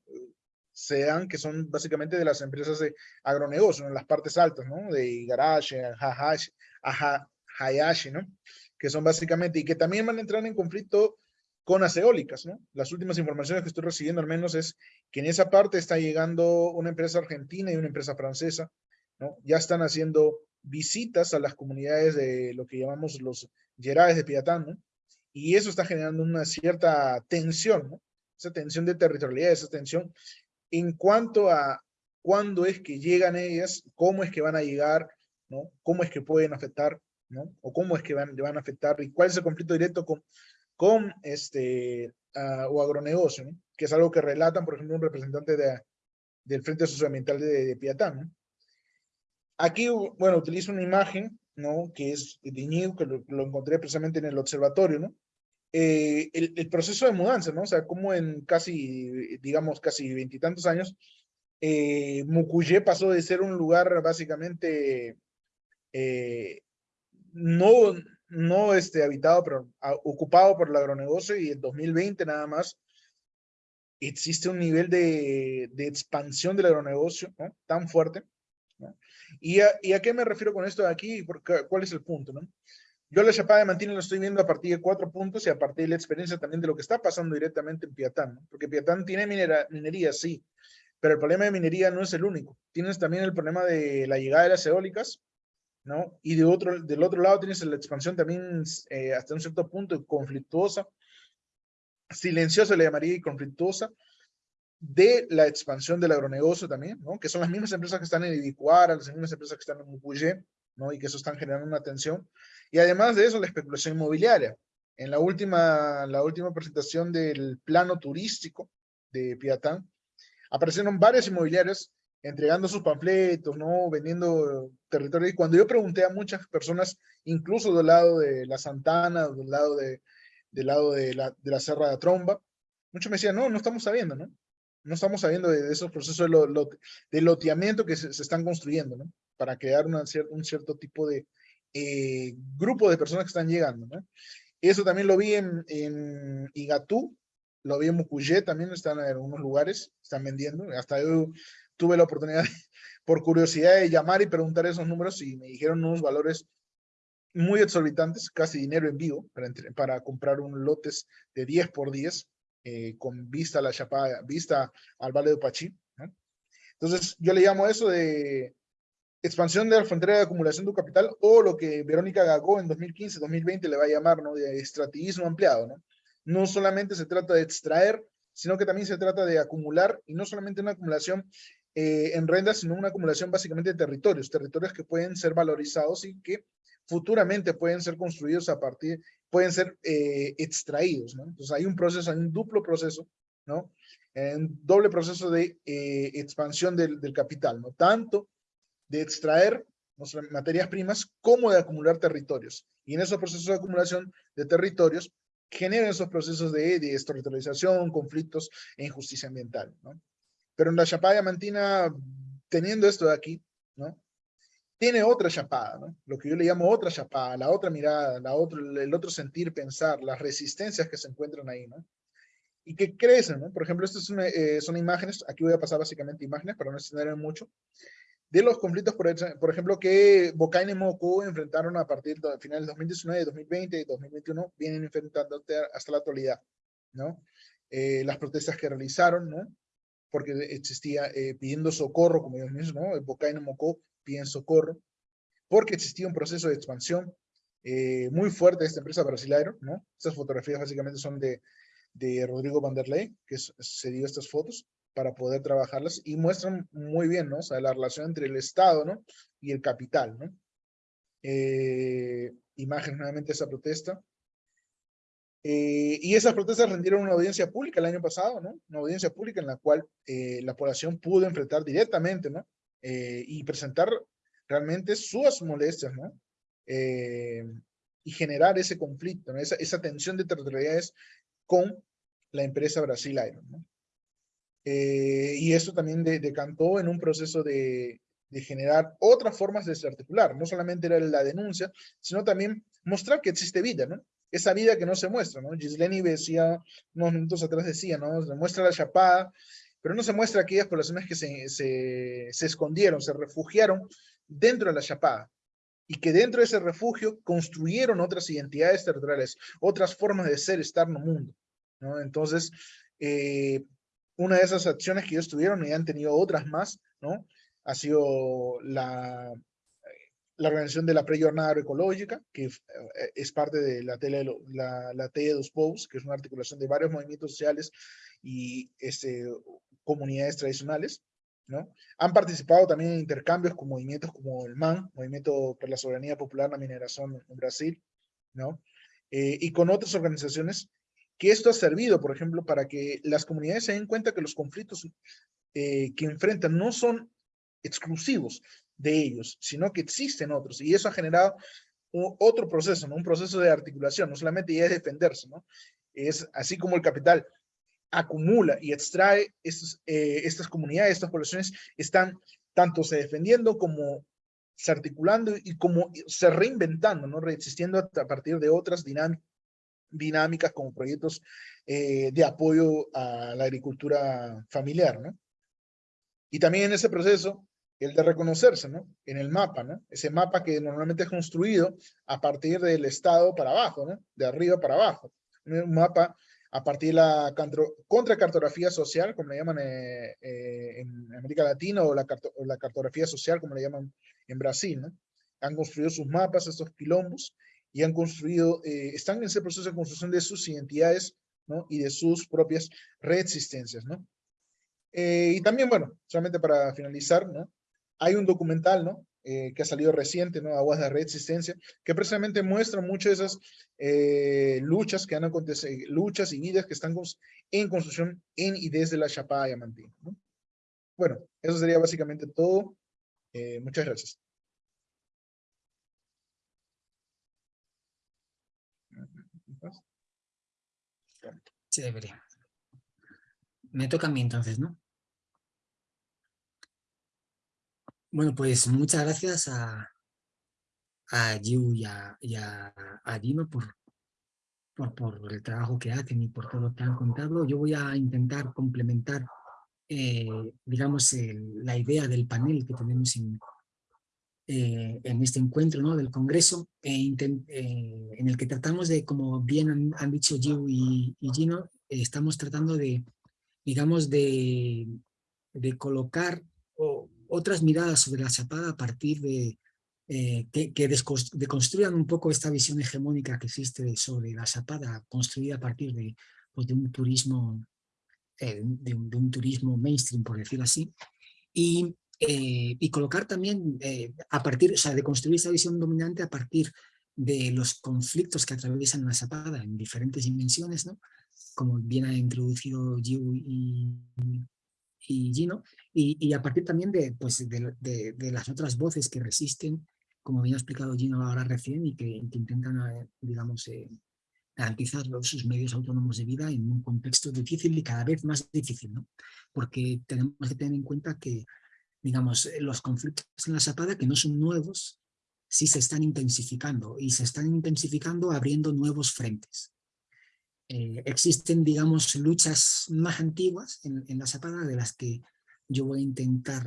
Se dan que son básicamente de las empresas de agronegocio, ¿no? Las partes altas, ¿no? De Igarashi, Hayashi, Hayashi, ¿no? Que son básicamente, y que también van a entrar en conflicto con las eólicas, ¿no? Las últimas informaciones que estoy recibiendo al menos es que en esa parte está llegando una empresa argentina y una empresa francesa, ¿no? Ya están haciendo visitas a las comunidades de lo que llamamos los Gerais de Piatán, ¿no? Y eso está generando una cierta tensión, ¿no? Esa tensión de territorialidad, esa tensión en cuanto a cuándo es que llegan ellas, cómo es que van a llegar, ¿no? Cómo es que pueden afectar, ¿no? O cómo es que van, van a afectar y cuál es el conflicto directo con, con este, ah, o agronegocio, ¿no? que es algo que relatan, por ejemplo, un representante de, del Frente Socioambiental de, de Piatán. ¿no? Aquí, bueno, utilizo una imagen, ¿no? Que es de Iñigo, que lo, lo encontré precisamente en el observatorio, ¿no? Eh, el, el proceso de mudanza, ¿no? O sea, como en casi, digamos, casi veintitantos años, eh, Mucuyé pasó de ser un lugar básicamente eh, no, no este, habitado, pero a- ocupado por el agronegocio y en 2020 nada más existe un nivel de, de expansión del agronegocio ¿no? tan fuerte. ¿no? ¿Y, a, ¿Y a qué me refiero con esto de aquí? Porque, ¿Cuál es el punto? ¿no? Yo la chapada de Mantina lo estoy viendo a partir de cuatro puntos y a partir de la experiencia también de lo que está pasando directamente en Piatán, ¿no? porque Piatán tiene minera, minería, sí, pero el problema de minería no es el único. Tienes también el problema de la llegada de las eólicas, ¿no? Y de otro, del otro lado tienes la expansión también eh, hasta un cierto punto conflictuosa, silenciosa le llamaría y conflictuosa, de la expansión del agronegocio también, ¿no? Que son las mismas empresas que están en Ibicuara, las mismas empresas que están en Mupuyé, ¿no? Y que eso están generando una tensión. Y además de eso, la especulación inmobiliaria. En la última, la última presentación del plano turístico de Piatán, aparecieron varias inmobiliarias entregando sus panfletos, ¿no? Vendiendo territorio. Y cuando yo pregunté a muchas personas, incluso del lado de la Santana, del lado de, del lado de la, de la Serra de Tromba, muchos me decían, no, no estamos sabiendo, ¿no? No estamos sabiendo de, de esos procesos de, lo, de loteamiento que se, se, están construyendo, ¿no? Para crear una, un cierto tipo de eh, grupo de personas que están llegando, ¿no? Eso también lo vi en, en Igatú, lo vi en Mucuyé, también están en algunos lugares, están vendiendo. Hasta yo tuve la oportunidad, por curiosidad, de llamar y preguntar esos números y me dijeron unos valores muy exorbitantes, casi dinero en vivo, para, para comprar un lotes de 10 por 10, eh, con vista a la chapada, vista al Valle de Pachí. ¿no? Entonces, yo le llamo eso de expansión de la frontera de acumulación de capital o lo que Verónica Gagó en 2015-2020 le va a llamar, ¿no? De extractivismo ampliado, ¿no? No solamente se trata de extraer, sino que también se trata de acumular, y no solamente una acumulación eh, en rentas, sino una acumulación básicamente de territorios, territorios que pueden ser valorizados y que futuramente pueden ser construidos a partir, pueden ser eh, extraídos, ¿no? Entonces hay un proceso, hay un duplo proceso, ¿no? Un doble proceso de eh, expansión del, del, capital, ¿no? Tanto de extraer materias primas como de acumular territorios. Y en esos procesos de acumulación de territorios generan esos procesos de, de desterritorialización, conflictos e injusticia ambiental, ¿no? Pero en la Chapada Diamantina, teniendo esto de aquí, ¿no? Tiene otra chapada, ¿no? Lo que yo le llamo otra chapada, la otra mirada, la otro, el otro sentir, pensar, las resistencias que se encuentran ahí, ¿no? Y que crecen, ¿no? Por ejemplo, estas son, eh, son imágenes, aquí voy a pasar básicamente imágenes para no extender mucho, de los conflictos, por, ejemplo, que Bocaine y Moco enfrentaron a partir de finales de 2019, 2020 y 2021, vienen enfrentando hasta la actualidad, ¿no? Eh, las protestas que realizaron, ¿no? Porque existía eh, pidiendo socorro, como ellos mismos, ¿no? Bocaine y Moco piden socorro, porque existía un proceso de expansión eh, muy fuerte de esta empresa brasileña, ¿no? Estas fotografías básicamente son de, de Rodrigo Vanderlei, que se dio estas fotos, para poder trabajarlas y muestran muy bien, ¿no? O sea, la relación entre el Estado, ¿no? Y el capital, ¿no? Eh, imagen nuevamente de esa protesta. Eh, y esas protestas rendieron una audiencia pública el año pasado, ¿no? Una audiencia pública en la cual eh, la población pudo enfrentar directamente, ¿no? y presentar realmente sus molestias, ¿no? y generar ese conflicto, ¿no? esa, esa tensión de territorialidades con la empresa Brasil Iron, ¿no? Eh, y esto también decantó en un proceso de, generar otras formas de desarticular. No solamente era la denuncia, sino también mostrar que existe vida, ¿no? Esa vida que no se muestra, ¿no? Gisleni decía, unos minutos atrás decía, ¿no? Se muestra la chapada, pero no se muestra aquellas poblaciones que se, se, se escondieron, se refugiaron dentro de la chapada y que dentro de ese refugio construyeron otras identidades territoriales, otras formas de ser, estar en el mundo. ¿no? Entonces, eh, una de esas acciones que ellos tuvieron y han tenido otras más, ¿no? Ha sido la, la organización de la pre-jornada agroecológica, que eh, es parte de la tele, la, la de dos POUs, que es una articulación de varios movimientos sociales y este, comunidades tradicionales, ¿no? Han participado también en intercambios con movimientos como el MAN, Movimiento por la Soberanía Popular la Mineración en Brasil, ¿no? Eh, y con otras organizaciones que esto ha servido, por ejemplo, para que las comunidades se den cuenta que los conflictos eh, que enfrentan no son exclusivos de ellos, sino que existen otros. Y eso ha generado otro proceso, ¿no? un proceso de articulación, no solamente ya es defenderse, ¿no? es así como el capital acumula y extrae estos, eh, estas comunidades, estas poblaciones, están tanto se defendiendo como se articulando y como se reinventando, ¿no? reexistiendo a partir de otras dinámicas dinámicas como proyectos eh, de apoyo a la agricultura familiar, ¿no? Y también en ese proceso, el de reconocerse, ¿no? En el mapa, ¿no? Ese mapa que normalmente es construido a partir del estado para abajo, ¿no? De arriba para abajo. Un mapa a partir de la contracartografía social, como le llaman eh, eh, en América Latina, o la, cartografía social, como le llaman en Brasil, ¿no? Han construido sus mapas, estos quilombos, y han construido, eh, están en ese proceso de construcción de sus identidades, ¿no? Y de sus propias reexistencias, ¿no? Eh, y también, bueno, solamente para finalizar, ¿no? Hay un documental, ¿no? Eh, que ha salido reciente, ¿no? Aguas de Reexistencia, que precisamente muestra muchas de esas luchas que han acontecido, luchas y vidas que están en construcción en y desde la Chapada Diamantina, ¿no? Bueno, eso sería básicamente todo. muchas gracias. Chévere. Me toca a mí entonces, ¿no? Bueno, pues muchas gracias a, a Yu y a, a, Dino por, por, por, el trabajo que hacen y por todo lo que han contado. Yo voy a intentar complementar, eh, digamos, la idea del panel que tenemos en, eh, en este encuentro ¿no? del Congreso, e eh, en el que tratamos de, como bien han, dicho Gio y, Gino, eh, estamos tratando de, digamos, de, de colocar otras miradas sobre la chapada a partir de que, que deconstruyan un poco esta visión hegemónica que existe sobre la chapada, construida a partir de, pues, de un turismo, de un, de, un, turismo mainstream, por decirlo así, y eh, y colocar también, eh, a partir, o sea, de construir esa visión dominante a partir de los conflictos que atraviesan la zapada en diferentes dimensiones, ¿no? como bien ha introducido Yu y, y Gino, y, a partir también de, pues, de, de, las otras voces que resisten, como bien ha explicado Gino ahora recién, y que, intentan, eh, digamos, garantizar sus medios autónomos de vida en un contexto difícil y cada vez más difícil, ¿no? porque tenemos que tener en cuenta que digamos, eh, los conflictos en la Zapada, que no son nuevos, sí se están intensificando y se están intensificando abriendo nuevos frentes. Eh, existen, digamos, luchas más antiguas en, la Zapada de las que yo voy a intentar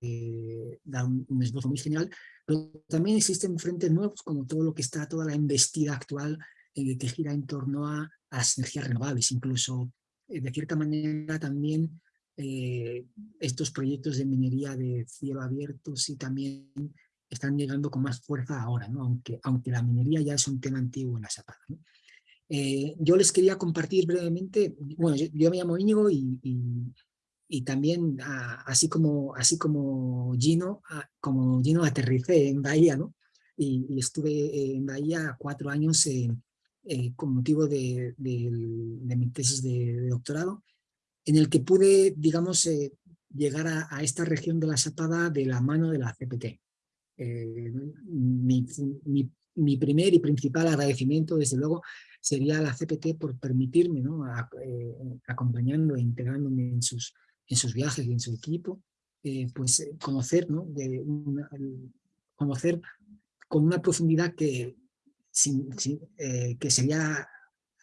eh, dar un, esbozo muy general, pero también existen frentes nuevos como todo lo que está, toda la embestida actual que gira en torno a, a las energías renovables, incluso de cierta manera también eh, estos proyectos de minería de cielo abierto sí también están llegando con más fuerza ahora, ¿no? aunque, aunque la minería ya es un tema antiguo en la Zapada. Eh, yo les quería compartir brevemente, bueno, yo, me llamo Íñigo y, y, también así, como, así como Gino, como Gino aterricé en Bahía, ¿no? y, estuve en Bahía cuatro años eh, con motivo de, de, mi tesis de doctorado en el que pude, digamos, eh, llegar a, esta región de la Zapada de la mano de la CPT. Eh, mi, primer y principal agradecimiento, desde luego, sería a la CPT por permitirme, ¿no? Eh, acompañando e integrándome en sus, en sus viajes y en su equipo, pues conocer, ¿no? De conocer con una profundidad que, que sería,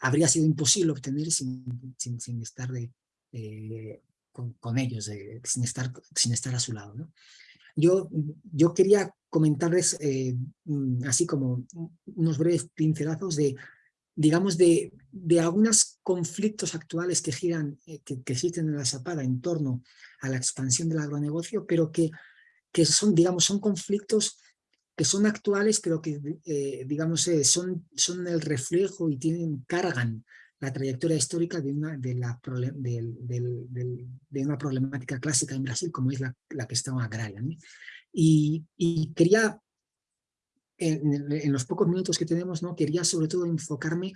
habría sido imposible obtener sin, sin estar de, eh, con, ellos, sin, estar, sin estar a su lado. ¿no? Yo, yo quería comentarles eh, mm, así como unos breves pincelazos de, digamos, de, de algunos conflictos actuales que giran, eh, que, existen en la Zapada en torno a la expansión del agronegocio, pero que, que son, digamos, son conflictos que son actuales, pero que, digamos, son, son el reflejo y tienen, cargan la trayectoria histórica de una, de, la, de, una problemática clásica en Brasil como es la, la estaba agraria. Y, quería, en, los pocos minutos que tenemos, ¿no? quería sobre todo enfocarme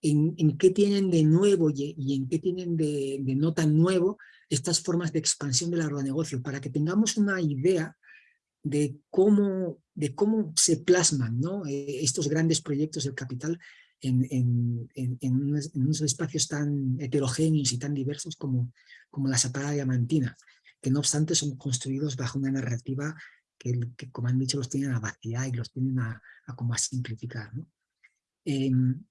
en, en qué tienen de nuevo y, en qué tienen de, de, no tan nuevo estas formas de expansión del agronegocio, para que tengamos una idea de cómo, de cómo se plasman ¿no? Eh, estos grandes proyectos del capital en, unos, espacios tan heterogéneos y tan diversos como, como la Zapada Diamantina, que no obstante son construidos bajo una narrativa que, como han dicho, los tienen a vaciar y los tienen a, como a simplificar. Em,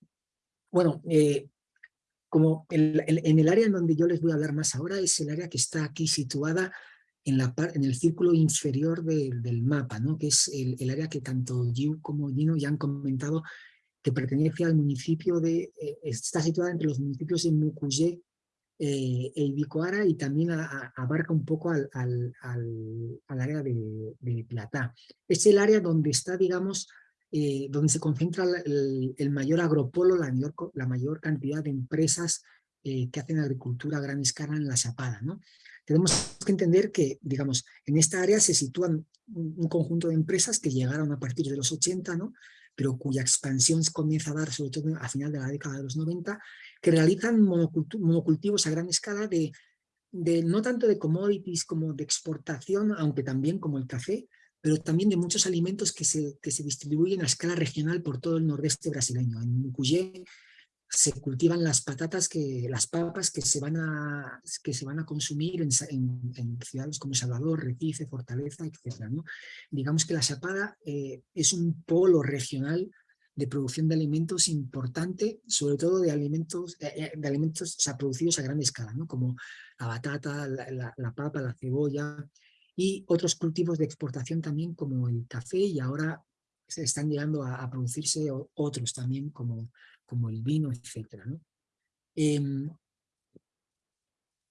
bueno, eh, como en el área en donde yo les voy a hablar más ahora es el área que está aquí situada en, la, en el círculo inferior del mapa, ¿no? que es el, el, área que tanto Yu como Gino ya han comentado que pertenece al municipio de, eh, está situada entre los municipios de Mucuyé eh, e Ibicoara y también abarca un poco al, al, al, área de, de, Platá. Es el área donde está, digamos, eh, donde se concentra el, el, mayor agropolo, la mayor, la mayor cantidad de empresas que hacen agricultura a gran escala en la Chapada. ¿no? Tenemos que entender que, digamos, en esta área se sitúan un, un conjunto de empresas que llegaron a partir de los 80, ¿no? Pero cuya expansión comienza a dar sobre todo a final de la década de los 90, que realizan monocultivos a gran escala de, de no tanto de commodities como de exportación, aunque también como el café, pero también de muchos alimentos que se, que se distribuyen a escala regional por todo el nordeste brasileño. En Mucuyé se cultivan las patatas, que, las papas que se van a, que se van a consumir en, ciudades como Salvador, Recife, Fortaleza, etc. Digamos que la Chapada eh, es un polo regional de producción de alimentos importante, sobre todo de alimentos, eh, eh, de alimentos producidos a gran escala, como la batata, la, la, papa, la cebolla y otros cultivos de exportación también como el café y ahora se están llegando a, a producirse otros también como como el vino, etc. Em,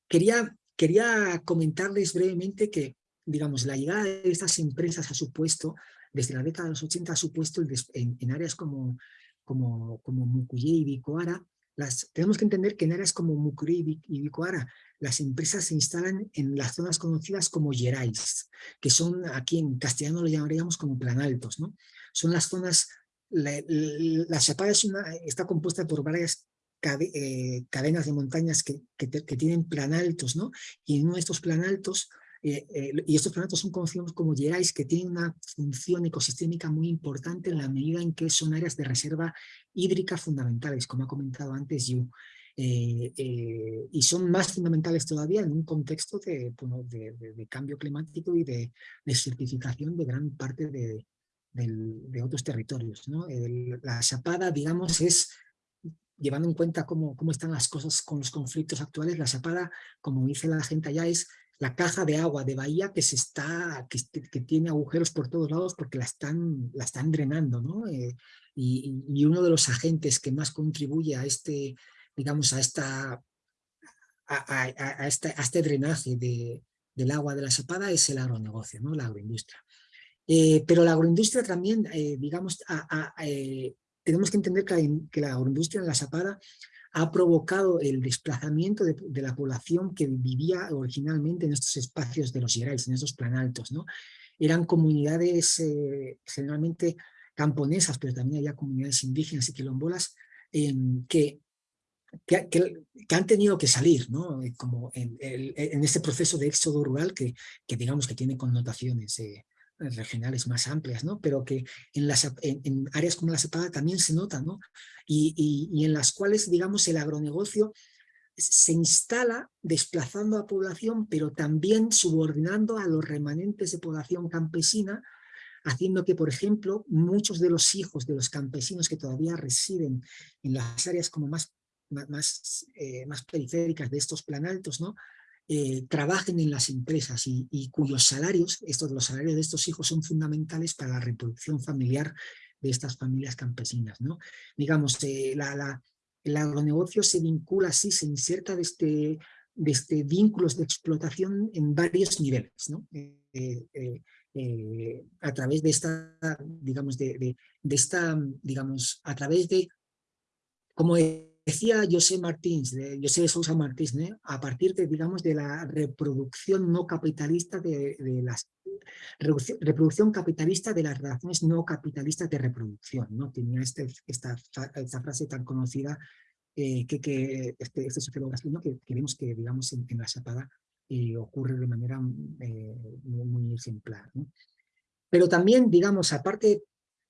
quería, quería comentarles brevemente que, digamos, la llegada de estas empresas ha supuesto, desde la década de los 80 ha supuesto en, en áreas como, como, como y Bicoara, las, tenemos que entender que en áreas como Mucuri y Bicoara, las empresas se instalan en las zonas conocidas como yerais, que son aquí en castellano lo llamaríamos como planaltos, ¿no? Son las zonas, la, la Chapada es una, está compuesta por varias eh, cadenas de montañas que, que, que, tienen planaltos, ¿no? Y en uno de estos planaltos eh, eh, y estos planetas son conocidos como Gerais, que tienen una función ecosistémica muy importante en la medida en que son áreas de reserva hídrica fundamentales, como ha comentado antes Yu. Eh, y son más fundamentales todavía en un contexto de, de, cambio climático y de desertificación de gran parte de, de otros territorios. ¿no? la chapada, digamos, es llevando en cuenta cómo, cómo, están las cosas con los conflictos actuales, la chapada, como dice la gente allá, es la caja de agua de Bahía que, se está, que, que tiene agujeros por todos lados porque la están, la están drenando, ¿no? Eh, y, y, uno de los agentes que más contribuye a este, digamos, a esta, a, a, a este, este, drenaje de, del agua de la Zapada es el agronegocio, ¿no? La agroindustria. Eh, pero la agroindustria también, eh, digamos, eh, tenemos que entender que, que la agroindustria en la Zapada ha provocado el desplazamiento de, la población que vivía originalmente en estos espacios de los Gerais, en estos planaltos. ¿no? Eran comunidades generalmente camponesas, pero también había comunidades indígenas y quilombolas em, que, que, han tenido que salir, ¿no? Como en, este proceso de éxodo rural que, que digamos que tiene connotaciones regionales más amplias, ¿no? pero que en, áreas como la cepada también se nota, ¿no? y, en las cuales, digamos, el agronegocio se instala desplazando a población, pero también subordinando a los remanentes de población campesina, haciendo que, por ejemplo, muchos de los hijos de los campesinos que todavía residen en las áreas como más, más, eh, más periféricas de estos planaltos, ¿no? Eh, trabajen en las empresas y, cuyos salarios, estos, los salarios de estos hijos son fundamentales para la reproducción familiar de estas familias campesinas. ¿no? Digamos, eh, el agronegocio se vincula así, se inserta desde, desde vínculos de explotación en varios niveles, ¿no? Eh, a través de esta, digamos, de, de, de, esta, digamos, a través de, como decía José Martins, de José Sousa Martins, a partir de, digamos, de la reproducción no capitalista de, las reproducción, capitalista de las relaciones no capitalistas de reproducción, ¿no? Tenía este, esta, esta frase tan conocida eh, que, que este, este sociólogo que, que, vemos que, digamos, en, la Zapada eh, ocurre de manera eh, muy, muy, ejemplar. Pero también, digamos, aparte,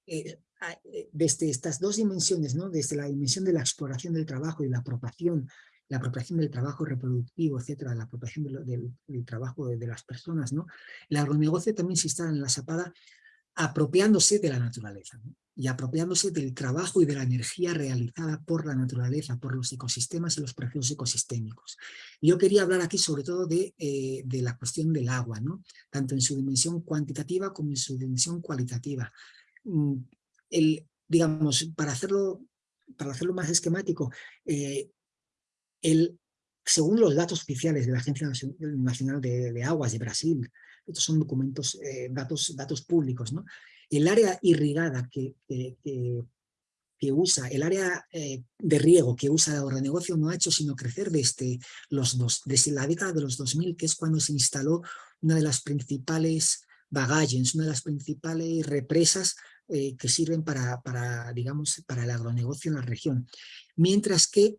eh, eh, desde estas dos dimensiones, ¿no? desde la dimensión de la exploración del trabajo y la apropiación, la apropiación del trabajo reproductivo, etcétera, la apropiación del, trabajo de, las personas, ¿no? el agronegocio también se instala en la zapada apropiándose de la naturaleza y apropiándose del trabajo y de la energía realizada por la naturaleza, por los ecosistemas y los procesos ecosistémicos. Yo quería hablar aquí sobre todo de, eh, de la cuestión del agua, ¿no? tanto en su dimensión cuantitativa como en su dimensión cualitativa el, digamos, para hacerlo, para hacerlo más esquemático, eh, el, según los datos oficiales de la Agencia Nacional de, de Aguas de Brasil, estos son documentos, eh, datos, datos públicos, ¿no? El área irrigada que, que, que, usa, el área eh, de riego que usa el agronegocio no ha hecho sino crecer desde, los dos, desde la década de los 2000, que es cuando se instaló una de las principales bagalles, una de las principales represas eh, que sirven para, digamos, para el agronegocio en la región. Mientras que,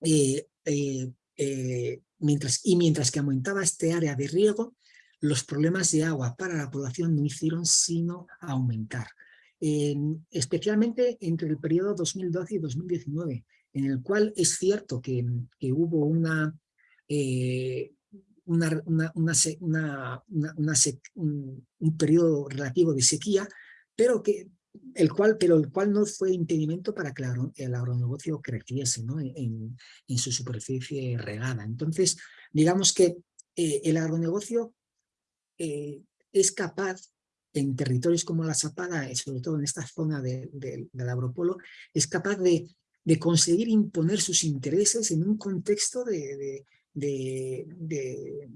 eh, eh, mientras, y mientras que aumentaba este área de riego, los problemas de agua para la población no hicieron sino aumentar. especialmente entre el periodo 2012 y 2019, en el cual es cierto que hubo una, una, una, una, un, un, periodo relativo de sequía, pero que el cual, pero el cual no fue impedimento para que el agronegocio creciese ¿no? en, en, su superficie regada. Entonces, digamos que eh, el agronegocio eh, es capaz, en territorios como la Zapada, sobre todo en esta zona de, de, del agropolo, es capaz de, de, conseguir imponer sus intereses en un contexto de, de,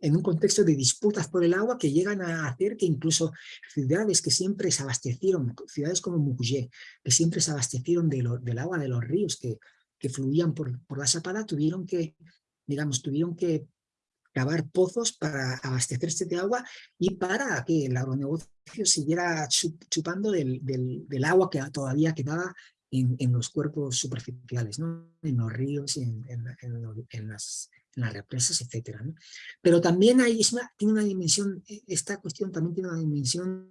en un contexto de disputas por el agua que llegan a hacer que incluso ciudades que siempre se abastecieron, ciudades como Mukye, que siempre se abastecieron de lo, del agua de los ríos que, que fluían por, por la Chapada tuvieron que, digamos, tuvieron que cavar pozos para abastecerse de agua y para que el agronegocio siguiera chupando del, del, agua que todavía quedaba en, los cuerpos superficiales, ¿no? en los ríos, en, las, represas, etc. Pero también hay, tiene una dimensión, e, esta cuestión también tiene una dimensión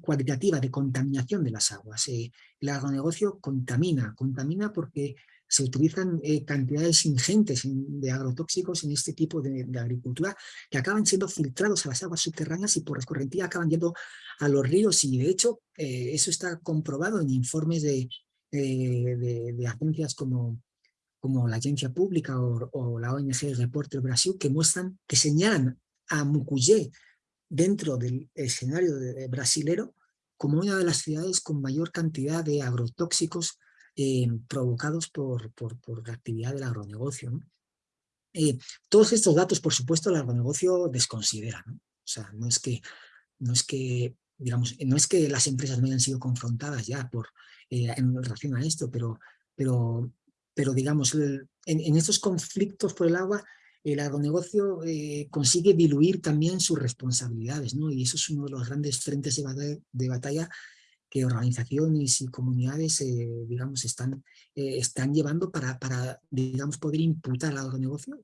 cualitativa de contaminación de las aguas. Eh, el agronegocio contamina, contamina porque se utilizan eh, cantidades ingentes de agrotóxicos en este tipo de, agricultura que acaban siendo filtrados a las aguas subterráneas y por escorrentía acaban yendo a los ríos y de hecho eh, eso está comprobado en informes de, de, agencias como, como la Agencia Pública o, la ONG Reporter Brasil que muestran, que señalan a Mucuyé dentro del escenario brasilero como una de las ciudades con mayor cantidad de agrotóxicos eh, provocados por, por, por, la actividad del agronegocio. Eh, todos estos datos, por supuesto, el agronegocio desconsidera. ¿no? O sea, no es que, no es que digamos, no es que las empresas no hayan sido confrontadas ya por, eh, en relación a esto, pero, pero, pero digamos, en, estos conflictos por el agua, el agronegocio eh, consigue diluir también sus responsabilidades, ¿no? Y eso es uno de los grandes frentes de batalla, que organizaciones y comunidades, eh, digamos, están, están llevando para, para, digamos, poder imputar al agronegocio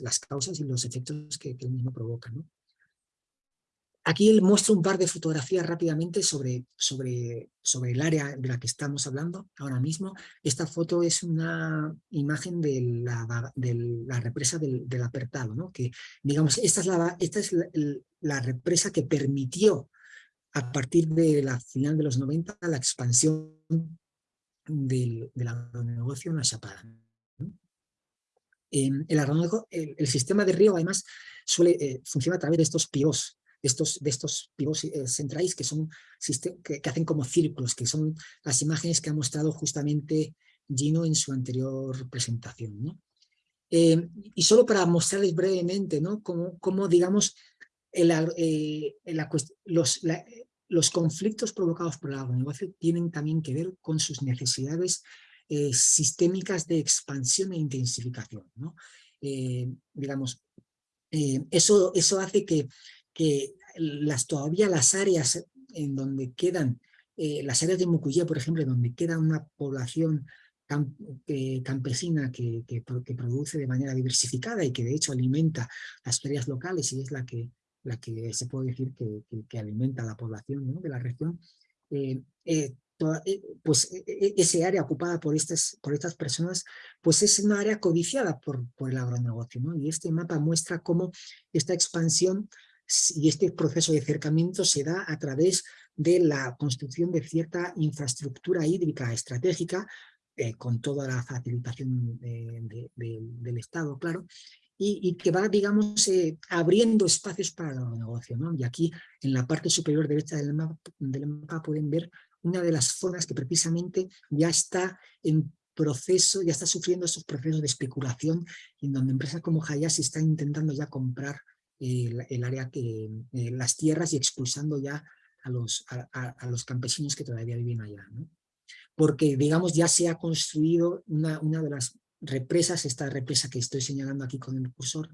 las causas y los efectos que, que el mismo provoca, ¿no? Aquí él muestra un par de fotografías rápidamente sobre, sobre, sobre el área de la que estamos hablando ahora mismo. Esta foto es una imagen de la, represa del, apertado, ¿no? que digamos, esta es, la, esta es la, represa que permitió a partir de la final de los 90 la expansión del, del agronegocio en la Chapada. el, el, sistema de río además suele, eh, funciona a través de estos de estos, de estos pivos eh, centrales que, son, que, hacen como círculos, que son las imágenes que ha mostrado justamente Gino en su anterior presentación. ¿no? Eh, y solo para mostrarles brevemente ¿no? cómo, cómo digamos, el, eh, los, los conflictos provocados por el agronegocio tienen también que ver con sus necesidades eh, sistémicas de expansión e intensificación. ¿no? Digamos, eso, eso hace que, que las, todavía las áreas en donde quedan, las áreas de Mucuyé, por ejemplo, donde queda una población camp, campesina que, que, que, produce de manera diversificada y que de hecho alimenta las ferias locales y es la que la que se puede decir que, que, alimenta a la población ¿no? de la región, eh, eh, toda, eh, pues e, e, ese área ocupada por estas, por estas personas, pues es una área codiciada por, por el agronegocio. ¿no? Y este mapa muestra cómo esta expansión y este proceso de acercamiento se da a través de la construcción de cierta infraestructura hídrica estratégica, eh, con toda la facilitación de, de, de, del Estado, claro, y, que va, digamos, eh, abriendo espacios para el negocio. ¿no? Y aquí, en la parte superior derecha del mapa, del mapa, pueden ver una de las zonas que precisamente ya está en proceso, ya está sufriendo esos procesos de especulación, en donde empresas como Hayashi están intentando ya comprar el, área que, eh, las tierras y expulsando ya a los, a, los campesinos que todavía viven allá. Porque, digamos, ya se ha construido una, una de las represas, esta represa que estoy señalando aquí con el cursor,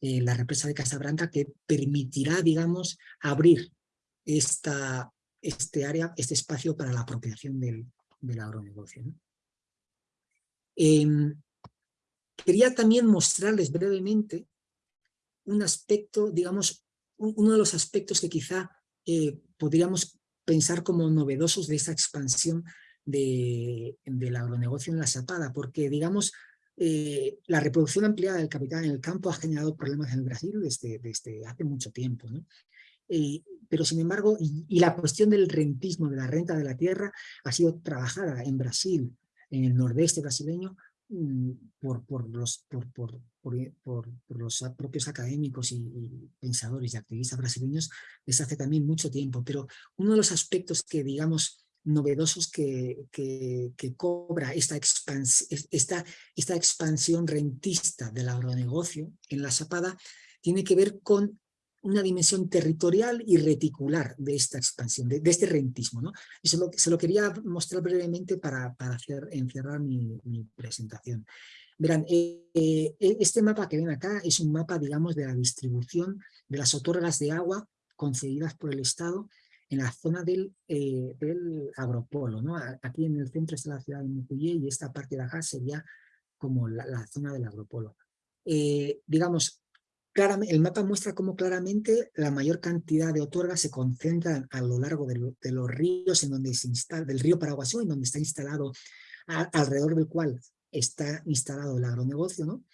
eh, la represa de Casabranca, que permitirá, digamos, abrir esta, este área, este espacio para la apropiación del, del agronegocio. ¿no? Eh, quería también mostrarles brevemente un aspecto, digamos, uno de los aspectos que quizá eh, podríamos pensar como novedosos de esta expansión de, del agronegocio en la Zapada, porque digamos, eh, la reproducción ampliada del capital en el campo ha generado problemas en el Brasil desde, desde hace mucho tiempo. ¿no? Eh, pero sin embargo, y, la cuestión del rentismo, de la renta de la tierra, ha sido trabajada en Brasil, en el nordeste brasileño, mm, por, por, los, por, por, los propios académicos y, y, pensadores y activistas brasileños desde hace también mucho tiempo. Pero uno de los aspectos que, digamos, novedosos que, que, que cobra esta, expans esta, esta expansión rentista del agronegocio en la Zapada tiene que ver con una dimensión territorial y reticular de esta expansión, de, este rentismo. ¿no? Y se lo, se lo, quería mostrar brevemente para, para hacer, encerrar mi, mi presentación. Verán, eh, eh, este mapa que ven acá es un mapa, digamos, de la distribución de las otorgas de agua concedidas por el Estado en la zona del, eh, agropolo. Aquí en el centro está la ciudad de Mucuyé y esta parte de acá sería como la, zona del agropolo. digamos, el mapa muestra cómo claramente la mayor cantidad de otorgas se concentran a lo largo de, los ríos en donde del río Paraguasú, en donde está instalado, alrededor del cual está instalado el agronegocio, ¿no?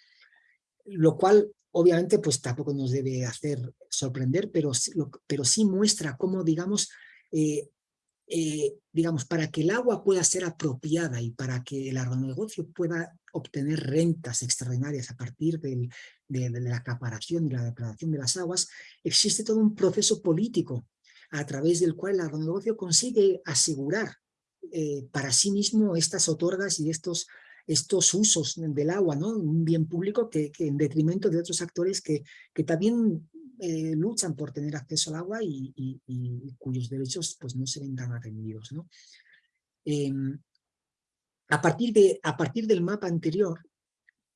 Lo cual obviamente pues tampoco nos debe hacer sorprender, pero, pero sí muestra cómo, digamos, eh, eh, digamos, para que el agua pueda ser apropiada y para que el agronegocio pueda obtener rentas extraordinarias a partir de, la acaparación y la depredación de las aguas, existe todo un proceso político a través del cual el agronegocio consigue asegurar eh, para sí mismo estas otorgas y estos, estos usos del agua, ¿no? un bien público que, en detrimento de otros actores que, que también eh, luchan por tener acceso al agua y, cuyos derechos pues, no se ven tan atendidos. ¿no? Em, a, partir de, a partir del mapa anterior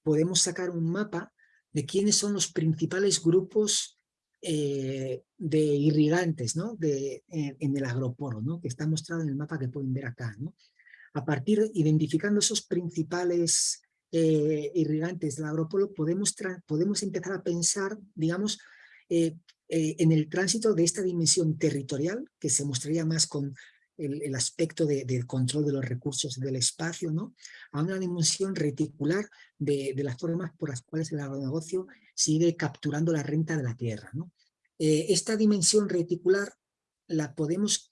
podemos sacar un mapa de quiénes son los principales grupos eh, de irrigantes ¿no? de, en, el agroporo, ¿no? que está mostrado en el mapa que pueden ver acá. ¿no? A partir, identificando esos principales eh, irrigantes del agropolo, podemos, podemos empezar a pensar, digamos, eh, eh, en el tránsito de esta dimensión territorial, que se mostraría más con el, aspecto del control de los recursos del espacio, ¿no? a una dimensión reticular de, las formas por las cuales el agronegocio sigue capturando la renta de la tierra. ¿no? Esta dimensión reticular la podemos,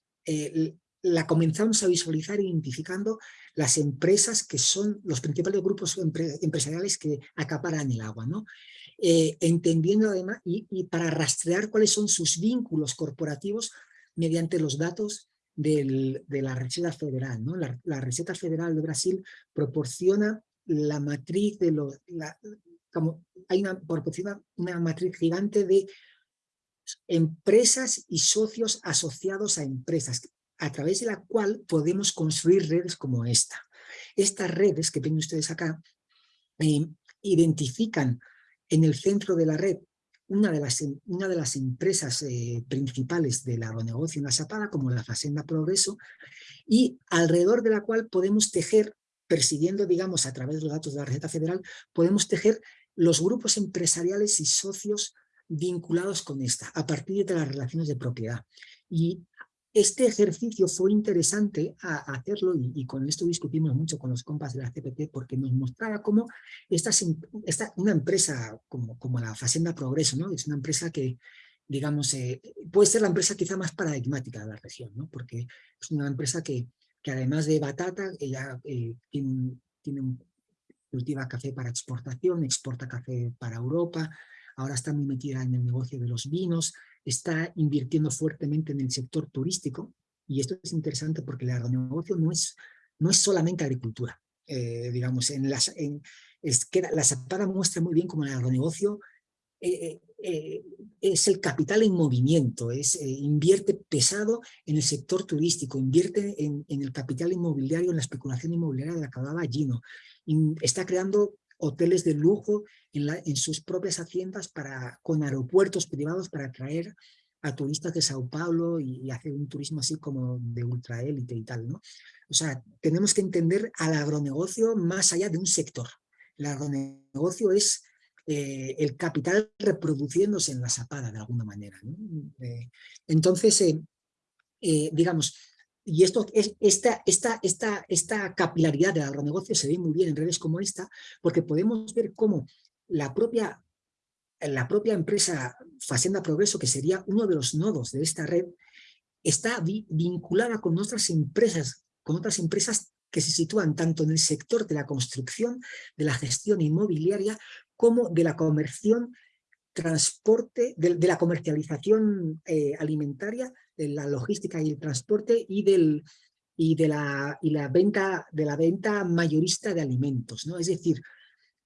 la comenzamos a visualizar identificando las empresas que son los principales grupos empresariales que acaparan el agua. ¿no? Eh, entendiendo además y, para rastrear cuáles son sus vínculos corporativos mediante los datos de la Reserva Federal. ¿no? La, la, Receta Federal de Brasil proporciona la matriz de los... como hay una, proporciona una matriz gigante de empresas y socios asociados a empresas, a través de la cual podemos construir redes como esta. Estas redes que ven ustedes acá eh, identifican en el centro de la red una de las, una de las empresas eh, principales del agronegocio en la Zapada, como la Facenda Progreso, y alrededor de la cual podemos tejer, persiguiendo, digamos, a través de los datos de la receta federal, podemos tejer los grupos empresariales y socios vinculados con esta, a partir de las relaciones de propiedad. Y este ejercicio fue interesante a, hacerlo y, con esto discutimos mucho con los compas de la CPT porque nos mostraba cómo esta, esta una empresa como, como la Facenda Progreso, ¿no? es una empresa que, digamos, eh, puede ser la empresa quizá más paradigmática de la región, ¿no? porque es una empresa que, que además de batata, ella eh, tiene, tiene un, cultiva café para exportación, exporta café para Europa, ahora está muy metida en el negocio de los vinos, está invirtiendo fuertemente en el sector turístico, y esto es interesante porque el agronegocio no es, no es solamente agricultura. Eh, digamos, en las, en, es que la Zapada muestra muy bien cómo el agronegocio eh, eh, es el capital en movimiento, es, invierte pesado en el sector turístico, invierte en, en, el capital inmobiliario, en la especulación inmobiliaria de la que hablaba Gino, está creando hoteles de lujo en, sus propias haciendas para, con aeropuertos privados para atraer a turistas de Sao Paulo y, hacer un turismo así como de ultraélite y tal, ¿no? O sea, tenemos que entender al agronegocio más allá de un sector. El agronegocio es eh, el capital reproduciéndose en la zapada de alguna manera. Eh, entonces, eh, digamos, y esto, es, esta, esta, esta, esta capilaridad del agronegocio se ve muy bien en redes como esta, porque podemos ver cómo la propia, la propia empresa Facenda Progreso, que sería uno de los nodos de esta red, está vinculada con otras empresas, con otras empresas que se sitúan tanto en el sector de la construcción, de la gestión inmobiliaria, como de la comerción, transporte, de, la comercialización eh, alimentaria de la logística y el transporte y, del, y, de, la, y la venta, de la venta mayorista de alimentos. ¿no? Es decir,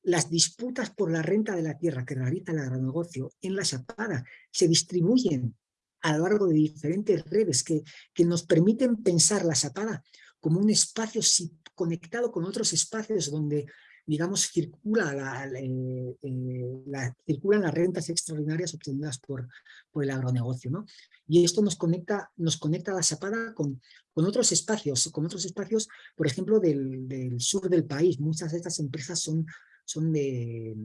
las disputas por la renta de la tierra que realiza el agronegocio en la Chapada se distribuyen a lo largo de diferentes redes que, que nos permiten pensar la Chapada como un espacio conectado con otros espacios donde digamos, circula la, eh, la, circulan las rentas extraordinarias obtenidas por, por el agronegocio. ¿no? Y esto nos conecta, nos conecta a la Chapada con, con otros espacios, con otros espacios, por ejemplo, del, del sur del país. Muchas de estas empresas son, son, de,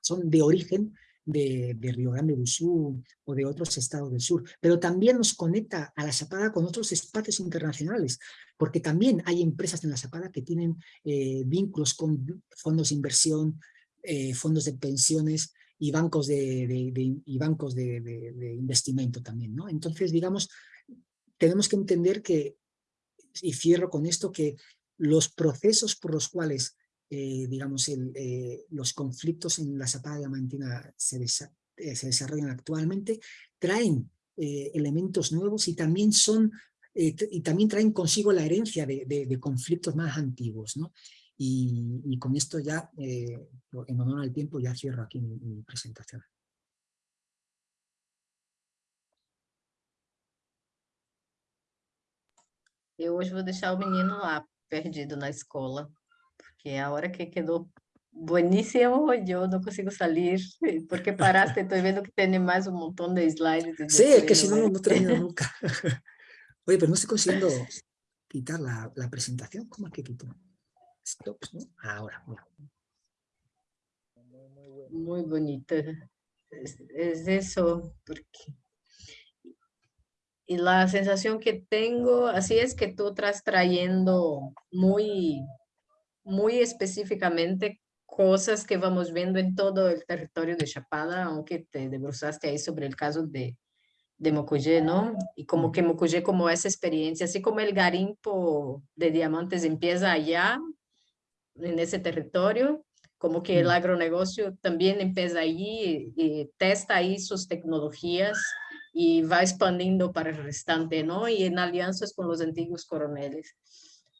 son de origen de, de, Río Grande do Sur o de otros estados del sur, pero también nos conecta a la Chapada con otros espacios internacionales, porque también hay empresas en la Chapada que tienen eh, vínculos con fondos de inversión, eh, fondos de pensiones y bancos de, de, de y bancos de, de, investimento también. ¿no? Entonces, digamos, tenemos que entender que, y cierro con esto, que los procesos por los cuales eh, digamos, el, eh, los conflictos en la Zapada Diamantina se, desa eh, se desarrollan actualmente, traen eh, elementos nuevos y también son eh, y también traen consigo la herencia de, de, de conflictos más antiguos, ¿no? Y, y con esto ya, en honor al tiempo, ya cierro aquí mi, mi presentación. Eu hoje vou deixar o menino lá, perdido na escola. Que ahora que quedó buenísimo, yo no consigo salir. ¿Por qué paraste? Estoy viendo que tiene más un montón de slides. Sí, es que si no, no termino nunca. Oye, pero no estoy consiguiendo quitar la, la presentación. ¿Cómo es que quito? Stop, ¿no? Ahora. Muy bonito. Es, es eso, porque y la sensación que tengo, así es que tú estás trayendo muy muy específicamente cosas que vamos viendo en todo el territorio de Chapada, aunque te debruzaste ahí sobre el caso de, de Mocugé, ¿no? Y como que Mocugé como esa experiencia, así como el garimpo de diamantes empieza allá, en ese territorio, como que el agronegocio también empieza allí y, testa ahí sus tecnologías y va expandiendo para el restante, ¿no? Y en alianzas con los antiguos coroneles.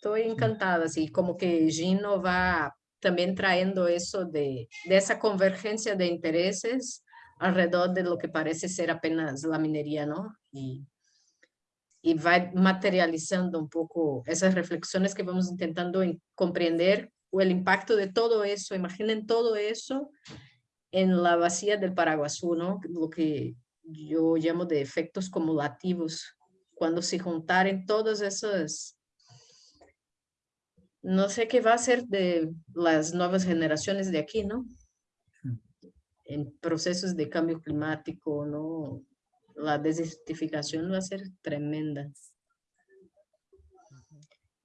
Estoy encantada, así como que Gino va también trayendo eso de, de esa convergencia de intereses alrededor de lo que parece ser apenas la minería, ¿no? Y, y va materializando un poco esas reflexiones que vamos intentando en comprender o el impacto de todo eso. Imaginen todo eso en la vacía del Paraguasú, ¿no? Lo que yo llamo de efectos cumulativos, cuando se juntaren todas esas no sé qué va a ser de las nuevas generaciones de aquí, ¿no? En procesos de cambio climático, ¿no? La desertificación va a ser tremenda.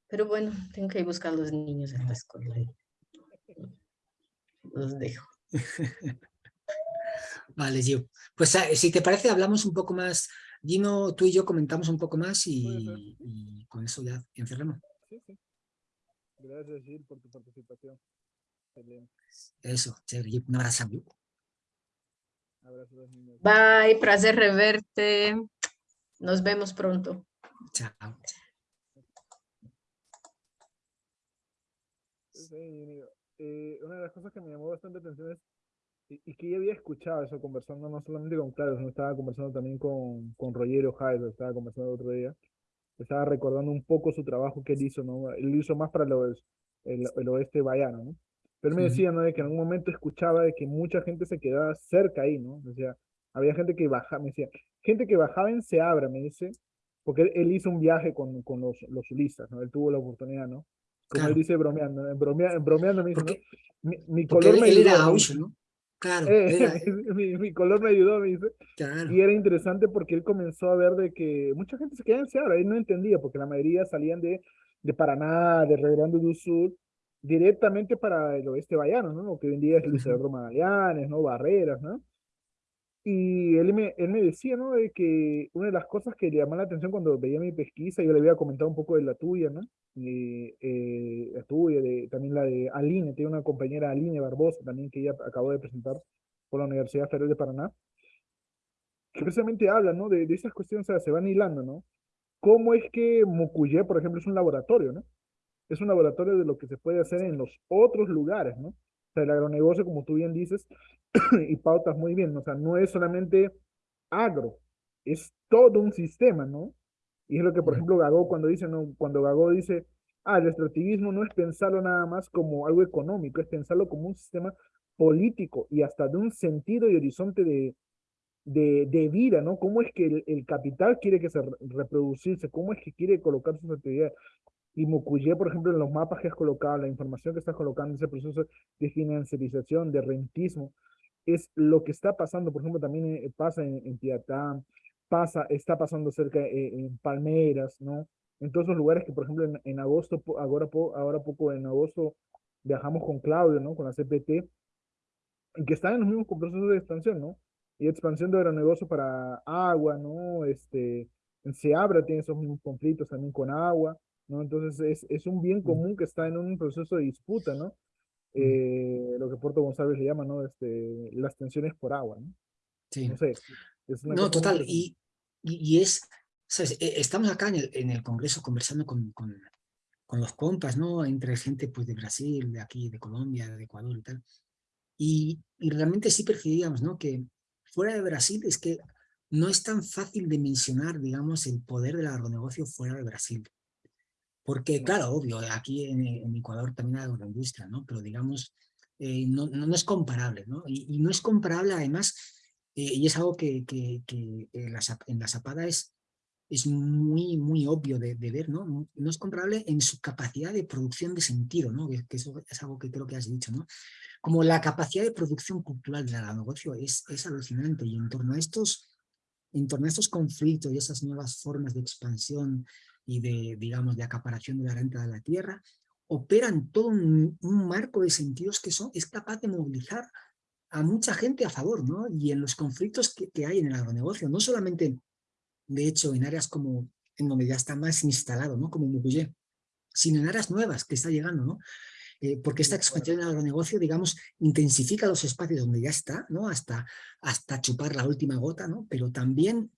Pero bueno, tengo que ir a buscar a los niños en la escuela. Los dejo. Vale, Gio. Pues ah, si te parece, hablamos un poco más. Gino, tú y yo comentamos un poco más y, y con eso ya encerramos. Sí, sí. Gracias, Gil, por tu participación. Excelente. Eso, chévere. Un abrazo. Abrazo a los niños. Bye, placer reverte. Nos vemos pronto. Chao. Sí, eh, una de las cosas que me llamó bastante atención es, y, y que ya había escuchado eso conversando no solamente con Claro, sino estaba conversando también con, con Rogerio Jaez, estaba conversando el otro día, estaba recordando un poco su trabajo que él hizo, ¿no? Él hizo más para los, el, el oeste bayano, ¿no? Pero él me decía, ¿no? De que en un momento escuchaba de que mucha gente se quedaba cerca ahí, ¿no? O sea, había gente que bajaba, me decía, gente que bajaba en Seabra, me dice, porque él, él hizo un viaje con, con los, los ulistas, ¿no? Él tuvo la oportunidad, ¿no? Como Claro. él dice bromeando, bromea, bromeando me dice, ¿no? Mi, mi color él, me él ayudó, era dice. ¿no? Claro, Eh, mi, mi color me ayudó, me dice. claro. Y era interesante porque él comenzó a ver de que mucha gente se quedaba en Seabra, él no entendía, porque la mayoría salían de, de Paraná, de Rio Grande do Sul, directamente para el oeste bayano, ¿no? Lo que hoy en día es Luis Magallanes, ¿no? Barreras, ¿no? Y él me, él me decía, ¿no? De que una de las cosas que le llamó la atención cuando veía mi pesquisa, yo le había comentado un poco de la tuya, ¿no? Y, eh, la tuya, de, también la de Aline, tiene una compañera Aline Barbosa también que ella acabó de presentar por la Universidad Federal de Paraná, que precisamente habla, ¿no? De, de esas cuestiones, o sea, se van hilando, ¿no? ¿Cómo es que Mucuyé, por ejemplo, es un laboratorio, ¿no? Es un laboratorio de lo que se puede hacer en los otros lugares, ¿no? Sea, el agronegocio, como tú bien dices, y pautas muy bien, o sea, no es solamente agro, es todo un sistema, ¿no? Y es lo que, por ejemplo, Gago cuando dice, ¿no? Cuando Gago dice, ah, el extractivismo no es pensarlo nada más como algo económico, es pensarlo como un sistema político y hasta de un sentido y horizonte de, de, de vida, ¿no? ¿Cómo es que el, el, capital quiere que se reproducirse? ¿Cómo es que quiere colocar sus actividades? Y Mucuye, por ejemplo, en los mapas que has colocado, la información que estás colocando, ese proceso de financiarización, de rentismo, es lo que está pasando, por ejemplo, también eh, pasa en, en pasa, está pasando cerca eh, en Palmeras, ¿no? En todos los lugares que, por ejemplo, en, en agosto, ahora, ahora poco en agosto, viajamos con Claudio, ¿no? Con la CPT, y que están en los mismos procesos de expansión, ¿no? Y expansión de agronegocio para agua, ¿no? Este, en Seabra tiene esos mismos conflictos también con agua, ¿no? Entonces es, es un bien común que está en un proceso de disputa, ¿no? Eh, lo que Puerto González le llama, ¿no? Este, las tensiones por agua, ¿no? Sí. No sé. no, total. Y, y, y, es, ¿sabes? estamos acá en el, en el Congreso conversando con, con, con, los compas, ¿no? Entre gente pues de Brasil, de aquí, de Colombia, de Ecuador y tal. Y, y realmente sí percibíamos, ¿no? Que fuera de Brasil es que no es tan fácil de mencionar, digamos, el poder del agronegocio fuera de Brasil. Porque, claro, obvio, aquí en, en Ecuador también hay agroindustria, ¿no? Pero digamos, eh, no, no, no, es comparable, ¿no? Y, y, no es comparable además, eh, y es algo que, que, que en, la, en la zapada es, es muy, muy obvio de, de, ver, ¿no? No es comparable en su capacidad de producción de sentido, ¿no? Que, que eso es algo que creo que has dicho, ¿no? Como la capacidad de producción cultural del agronegocio es, es alucinante y en torno a estos en torno a estos conflictos y esas nuevas formas de expansión y de, digamos, de acaparación de la renta de la tierra, operan todo un, un marco de sentidos que son, es capaz de movilizar a mucha gente a favor, ¿no? Y en los conflictos que, que hay en el agronegocio, no solamente, de hecho, en áreas como, en donde ya está más instalado, ¿no? Como Mucuyé, sino en áreas nuevas que está llegando, ¿no? Eh, porque esta expansión del agronegocio, digamos, intensifica los espacios donde ya está, ¿no? Hasta, hasta chupar la última gota, ¿no? Pero también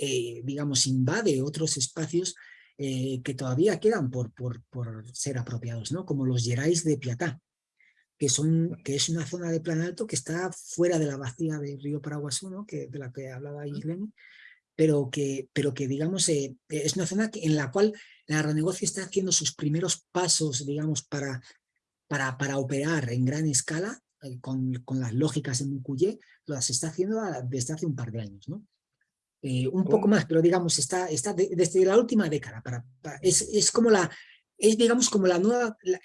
eh, digamos, invade otros espacios eh, que todavía quedan por, por, por, ser apropiados, ¿no? Como los Gerais de Piatá, que, son, que es una zona de plan alto que está fuera de la vacía del río Paraguasú, ¿no? que, de la que hablaba Isleni, pero que, pero que digamos, eh, es una zona en la cual el agronegocio está haciendo sus primeros pasos, digamos, para, para, para operar en gran escala, eh, con, con, las lógicas en Mucuyé, las está haciendo desde hace un par de años, ¿no? Eh, un poco más, pero digamos, está, está de, desde la última década. Para, para, es, es, como la, es digamos como la nueva, la,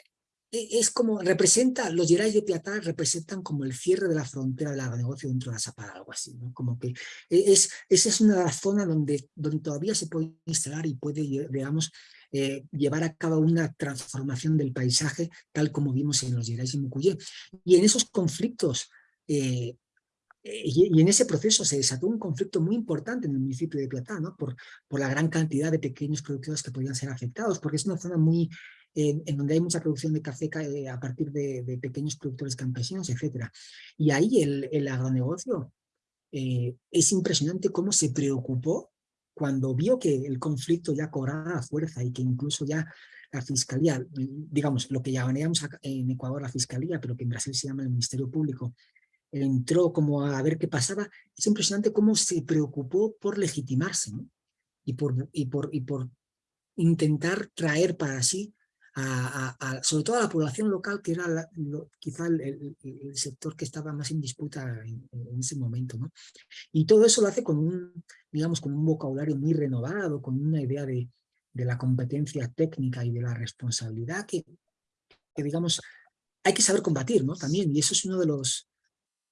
es como representa, los Gerais de Piatá representan como el cierre de la frontera del negocio dentro de la Zapada, algo así, ¿no? Como que e, es, esa es una zona donde, donde todavía se puede instalar y puede, digamos, eh, llevar a cabo una transformación del paisaje tal como vimos en los Gerais y Mucuyé. Y en esos conflictos eh, y, y, en ese proceso se desató un conflicto muy importante en el municipio de Piatá, ¿no? por, por la gran cantidad de pequeños productores que podían ser afectados, porque es una zona muy, eh, en donde hay mucha producción de café eh, a partir de, de, pequeños productores campesinos, etc. Y ahí el, el agronegocio eh, es impresionante cómo se preocupó cuando vio que el conflicto ya cobraba fuerza y que incluso ya la fiscalía, digamos, lo que llamaríamos en Ecuador la fiscalía, pero que en Brasil se llama el Ministerio Público, entró como a ver qué pasaba, es impresionante cómo se preocupó por legitimarse ¿no? y, por, y, por, y por intentar traer para sí, a, a, a, sobre todo a la población local, que era la, lo, quizá el, el, el, sector que estaba más en disputa en, en, ese momento. ¿no? Y todo eso lo hace con un, digamos, con un vocabulario muy renovado, con una idea de, de la competencia técnica y de la responsabilidad que, que, digamos, hay que saber combatir, ¿no? También, y eso es uno de los,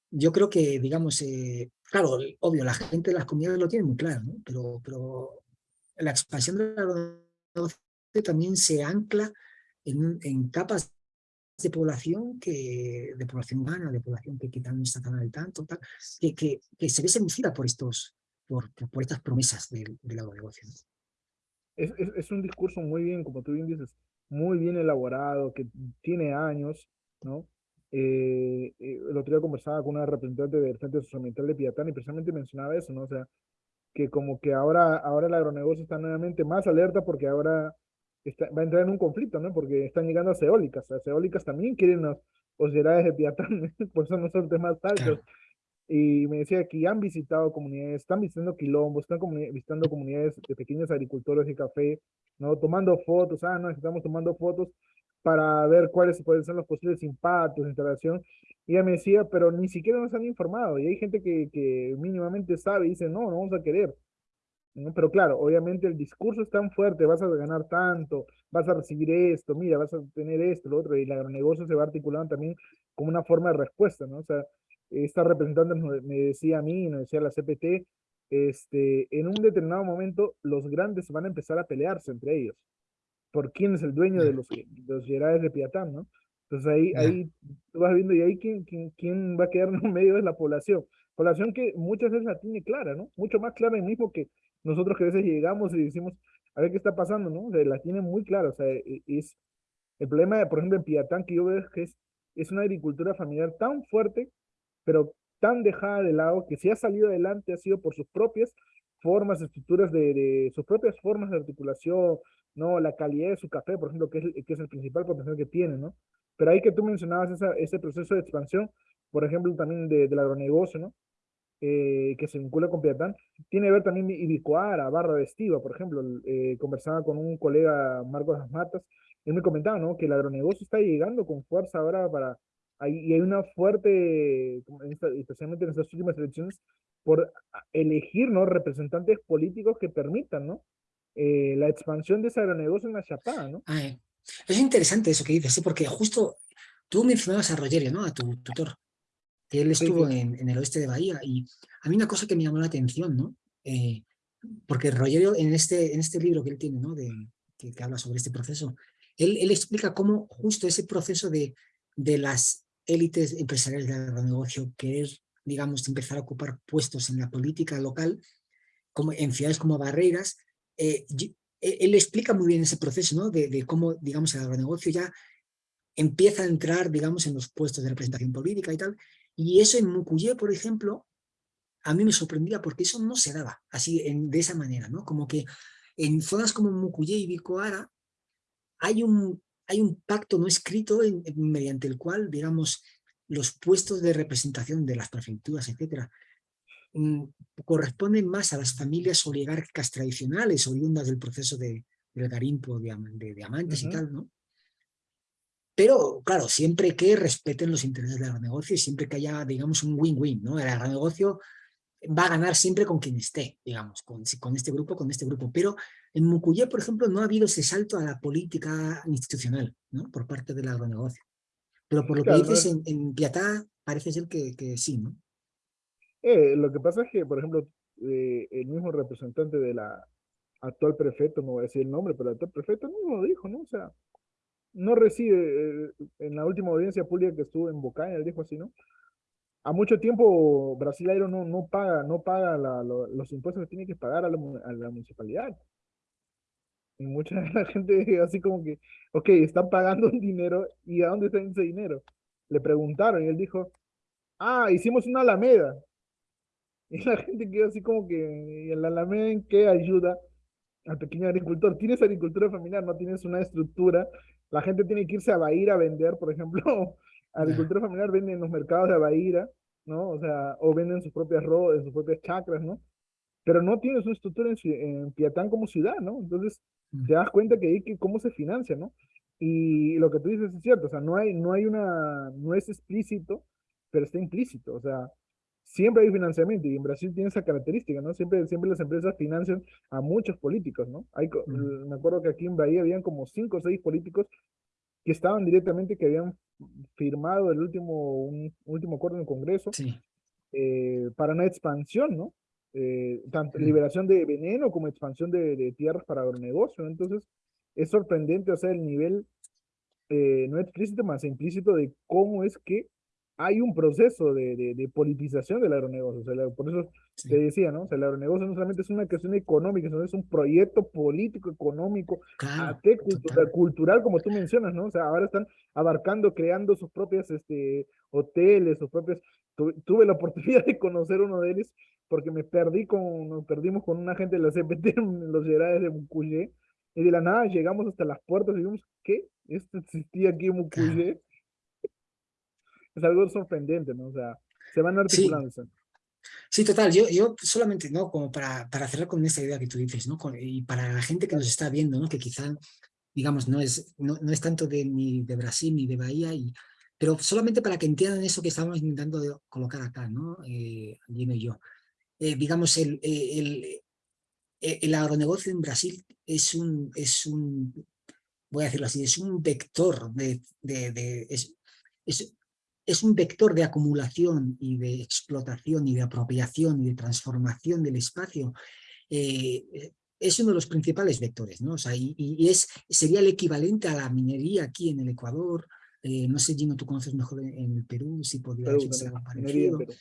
yo creo que, digamos, eh, claro, obvio, la gente de las comunidades lo tiene muy claro, ¿no? pero, pero la expansión de la también se ancla en, en, capas de población que de población humana, de población que quizás no está tan al tanto, tal, que, que, que, se ve seducida por estos, por, por estas promesas del, del agronegocio. Es, es, es, un discurso muy bien, como tú bien dices, muy bien elaborado, que tiene años, ¿no? Eh, eh, el otro día conversaba con una representante del Centro Socioambiental de Piatán y precisamente mencionaba eso, ¿no? O sea, que como que ahora, ahora el agronegocio está nuevamente más alerta porque ahora está, va a entrar en un conflicto, ¿no? Porque están llegando a eólicas, las eólicas también quieren los Gerais de Piatán, por eso no son temas altos. Claro. Y me decía que ya han visitado comunidades, están visitando quilombos, están comuni- visitando comunidades de pequeños agricultores de café, ¿no? Tomando fotos, ah, no, estamos tomando fotos para ver cuáles pueden ser los posibles impactos instalación. Y ella me decía, pero ni siquiera nos han informado. Y hay gente que, que mínimamente sabe y dice, no, no vamos a querer. ¿No? Pero claro, obviamente el discurso es tan fuerte, vas a ganar tanto, vas a recibir esto, mira, vas a tener esto, lo otro, y el agronegocio se va articulando también como una forma de respuesta, ¿no? O sea, esta representante me decía a mí, nos decía la CPT, este, en un determinado momento los grandes van a empezar a pelearse entre ellos, por quién es el dueño de los, de los de Piatán, ¿no? Entonces ahí, ahí tú vas viendo y ahí quién, quién, quién va a quedar en medio de la población. Población que muchas veces la tiene clara, ¿no? Mucho más clara el mismo que nosotros que a veces llegamos y decimos, a ver qué está pasando, ¿no? O sea, la tiene muy clara, o sea, e- es, el problema, de, por ejemplo, en Piatán que yo veo que es, es una agricultura familiar tan fuerte, pero tan dejada de lado, que si ha salido adelante ha sido por sus propias formas, estructuras de, de sus propias formas de articulación, ¿no? La calidad de su café, por ejemplo, que es, el- que es el principal potencial que tiene, ¿no? Pero ahí que tú mencionabas esa, ese proceso de expansión, por ejemplo, también de, del agronegocio, ¿no? Eh, que se vincula con Piatán, tiene que ver también Ibicoara, Barra de Estiva, por ejemplo, eh, conversaba con un colega, Marcos Las Matas, él me comentaba, ¿no? Que el agronegocio está llegando con fuerza ahora para, hay, y hay una fuerte, especialmente en estas últimas elecciones, por elegir, ¿no? Representantes políticos que permitan, ¿no? Eh, la expansión de ese agronegocio en la Chapada, ¿no? Ah, eh. Es interesante eso que dices, ¿sí? porque justo tú mencionabas a Rogerio, ¿no? A tu tutor, que él estuvo. En, en el oeste de Bahía y a mí una cosa que me llamó la atención, ¿no? Eh, porque Rogerio en este, en este libro que él tiene, ¿no? De, que, que habla sobre este proceso, él, él explica cómo justo ese proceso de, de las élites empresariales del agronegocio querer, digamos, empezar a ocupar puestos en la política local, como en ciudades como Barreiras, eh, eh, él explica muy bien ese proceso, ¿no? De, de cómo, digamos, el agronegocio ya empieza a entrar, digamos, en los puestos de representación política y tal. Y eso en Mucuyé, por ejemplo, a mí me sorprendía porque eso no se daba así, en, de esa manera, ¿no? Como que en zonas como Mucuyé y Bicoara hay un, hay un pacto no escrito en- en- mediante el cual, digamos, los puestos de representación de las prefecturas, etcétera, mm, corresponden más a las familias oligárquicas tradicionales, oriundas del proceso de, del garimpo de, diam- de diamantes y tal, ¿no? Pero, claro, siempre que respeten los intereses del agronegocio y siempre que haya, digamos, un win-win, ¿no? El agronegocio va a ganar siempre con quien esté, digamos, con, con este grupo, con este grupo. Pero en Mucuyé, por ejemplo, no ha habido ese salto a la política institucional, ¿no? Por parte del agronegocio. Pero por lo Claro, que dices, es- en, en Piatá parece ser que, que sí, ¿no? Eh, lo que pasa es que, por ejemplo, eh, el mismo representante de la actual prefecto, no voy a decir el nombre, pero el actual prefecto mismo lo dijo, ¿no? O sea, no recibe, eh, en la última audiencia pública que estuvo en Bocaina, él dijo así, ¿no? A mucho tiempo Brasileiro no, no paga, no paga la- lo- los impuestos que tiene que pagar a la, la municipalidad. Y mucha la gente así como que, ok, están pagando un dinero, ¿y a dónde está ese dinero? Le preguntaron y él dijo, ah, hicimos una alameda. Y la gente quedó así como que, ¿y el Alameda en qué ayuda al pequeño agricultor? Tienes agricultura familiar, no tienes una estructura. La gente tiene que irse a Bahía a vender, por ejemplo, agricultura familiar vende en los mercados de Bahía, ¿no? O sea, o venden sus propias ro en sus propias chacras, ¿no? Pero no tienes una estructura en, en Piatán como ciudad, ¿no? Entonces, Mm. te das cuenta que ahí que cómo se financia, ¿no? Y lo que tú dices es cierto, o sea, no hay, no hay una, no es explícito, pero está implícito, o sea, siempre hay financiamiento y en Brasil tiene esa característica, ¿no? Siempre, siempre las empresas financian a muchos políticos, ¿no? Hay, Mm. me acuerdo que aquí en Bahía habían como cinco o seis políticos que estaban directamente, que habían firmado el último, un último acuerdo en el Congreso Sí. eh, para una expansión, ¿no? Eh, tanto liberación de veneno como expansión de, de tierras para agronegocio. Entonces, es sorprendente, o sea, el nivel eh, no explícito, más implícito de cómo es que hay un proceso de, de, de politización del agronegocio. O sea, por eso sí. te decía, ¿no? O sea, el agronegocio no solamente es una cuestión económica, sino es un proyecto político, económico, Claro, ate- cultura- cultural, como tú mencionas, ¿no? O sea, ahora están abarcando, creando sus propias este, hoteles, sus propias... tu- tuve la oportunidad de conocer uno de ellos porque me perdí con, nos perdimos con una gente de la CPT en los Gerades de Mucuyé y de la nada llegamos hasta las puertas y vimos, ¿qué? ¿Esto existía aquí en Mucuyé? Es algo sorprendente, ¿no? O sea, se van Sí. articulando. Sí, total, yo, yo solamente, ¿no? Como para, para cerrar con esta idea que tú dices, ¿no? Con- y para la gente que nos está viendo, ¿no? Que quizá, digamos, no es, no, no es tanto de, ni de Brasil ni de Bahía, y, pero solamente para que entiendan eso que estamos intentando de colocar acá, ¿no? Eh, Gino y yo. Eh, digamos, el, el, eh, el agronegocio en Brasil es un, es un, voy a decirlo así, es un vector de, de, de- es, es, es un vector de acumulación y de explotación y de apropiación y de transformación del espacio. eh, es uno de los principales vectores, ¿no? O sea, y, y es, sería el equivalente a la minería aquí en el Ecuador. eh, no sé, Gino, tú conoces mejor en, en el Perú, si podría ser algo parecido Perú.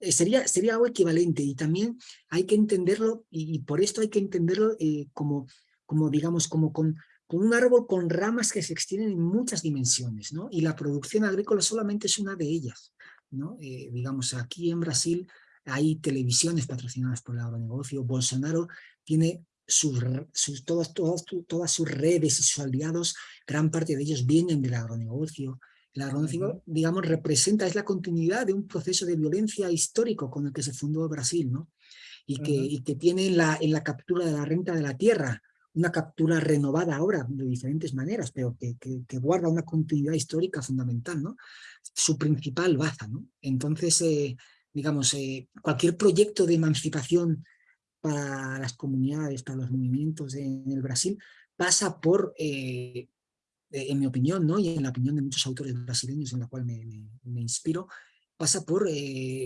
eh, sería, sería algo equivalente y también hay que entenderlo y, y por esto hay que entenderlo como, como, digamos, como con, con un árbol con ramas que se extienden en muchas dimensiones, ¿no? Y la producción agrícola solamente es una de ellas, ¿no? Eh, digamos, aquí en Brasil hay televisiones patrocinadas por el agronegocio, Bolsonaro tiene sus, sus, todas, todas, todas sus redes y sus aliados, gran parte de ellos vienen del agronegocio, el agronegocio, digamos, representa, es la continuidad de un proceso de violencia histórico con el que se fundó Brasil, ¿no? Y que, y que tiene en la, en la captura de la renta de la tierra, una captura renovada ahora de diferentes maneras, pero que, que, guarda una continuidad histórica fundamental, ¿no? Su principal baza, ¿no? Entonces, eh, digamos, eh, cualquier proyecto de emancipación para las comunidades, para los movimientos en el Brasil, pasa por, eh, en mi opinión, ¿no? y en la opinión de muchos autores brasileños en la cual me, inspiro, pasa por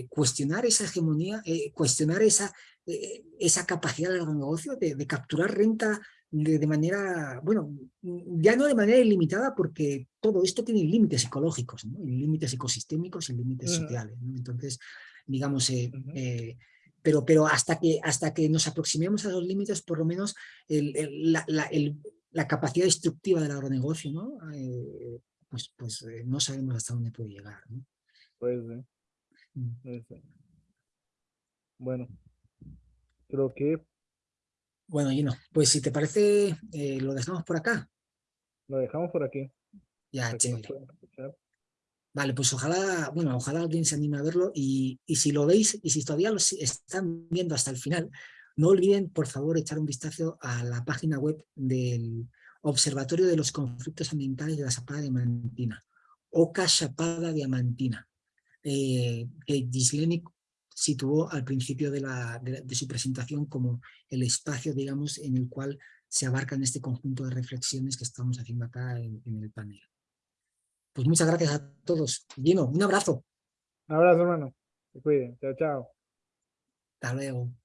cuestionar esa hegemonía, cuestionar esa, esa capacidad del agronegocio de, de capturar renta de, de manera, bueno, ya no de manera ilimitada porque todo esto tiene límites ecológicos, ¿no? límites ecosistémicos y límites sociales. ¿no? Entonces, digamos, eh, eh, pero, pero hasta, que, hasta que nos aproximemos a los límites, por lo menos el, el- la, la- el- la capacidad destructiva del agronegocio, ¿no? Eh, pues, pues no sabemos hasta dónde puede llegar. ¿no? Pues, Mm. pues. Bueno, creo que Bueno, Gino, pues si te parece, eh, lo dejamos por acá. lo dejamos por aquí. Ya, para chévere. Vale, pues ojalá, bueno, ojalá alguien se anime a verlo y, y si lo veis y si todavía lo están viendo hasta el final, no olviden por favor echar un vistazo a la página web del Observatorio de los Conflictos Ambientales de la Chapada Diamantina, Oca Chapada Diamantina, eh, que Gisleni situó al principio de, la, de, de su presentación como el espacio, digamos, en el cual se abarcan este conjunto de reflexiones que estamos haciendo acá en, en el panel. Pues muchas gracias a todos. Gino, un abrazo. Un abrazo, hermano. Se cuiden. Chao, chao. Hasta luego.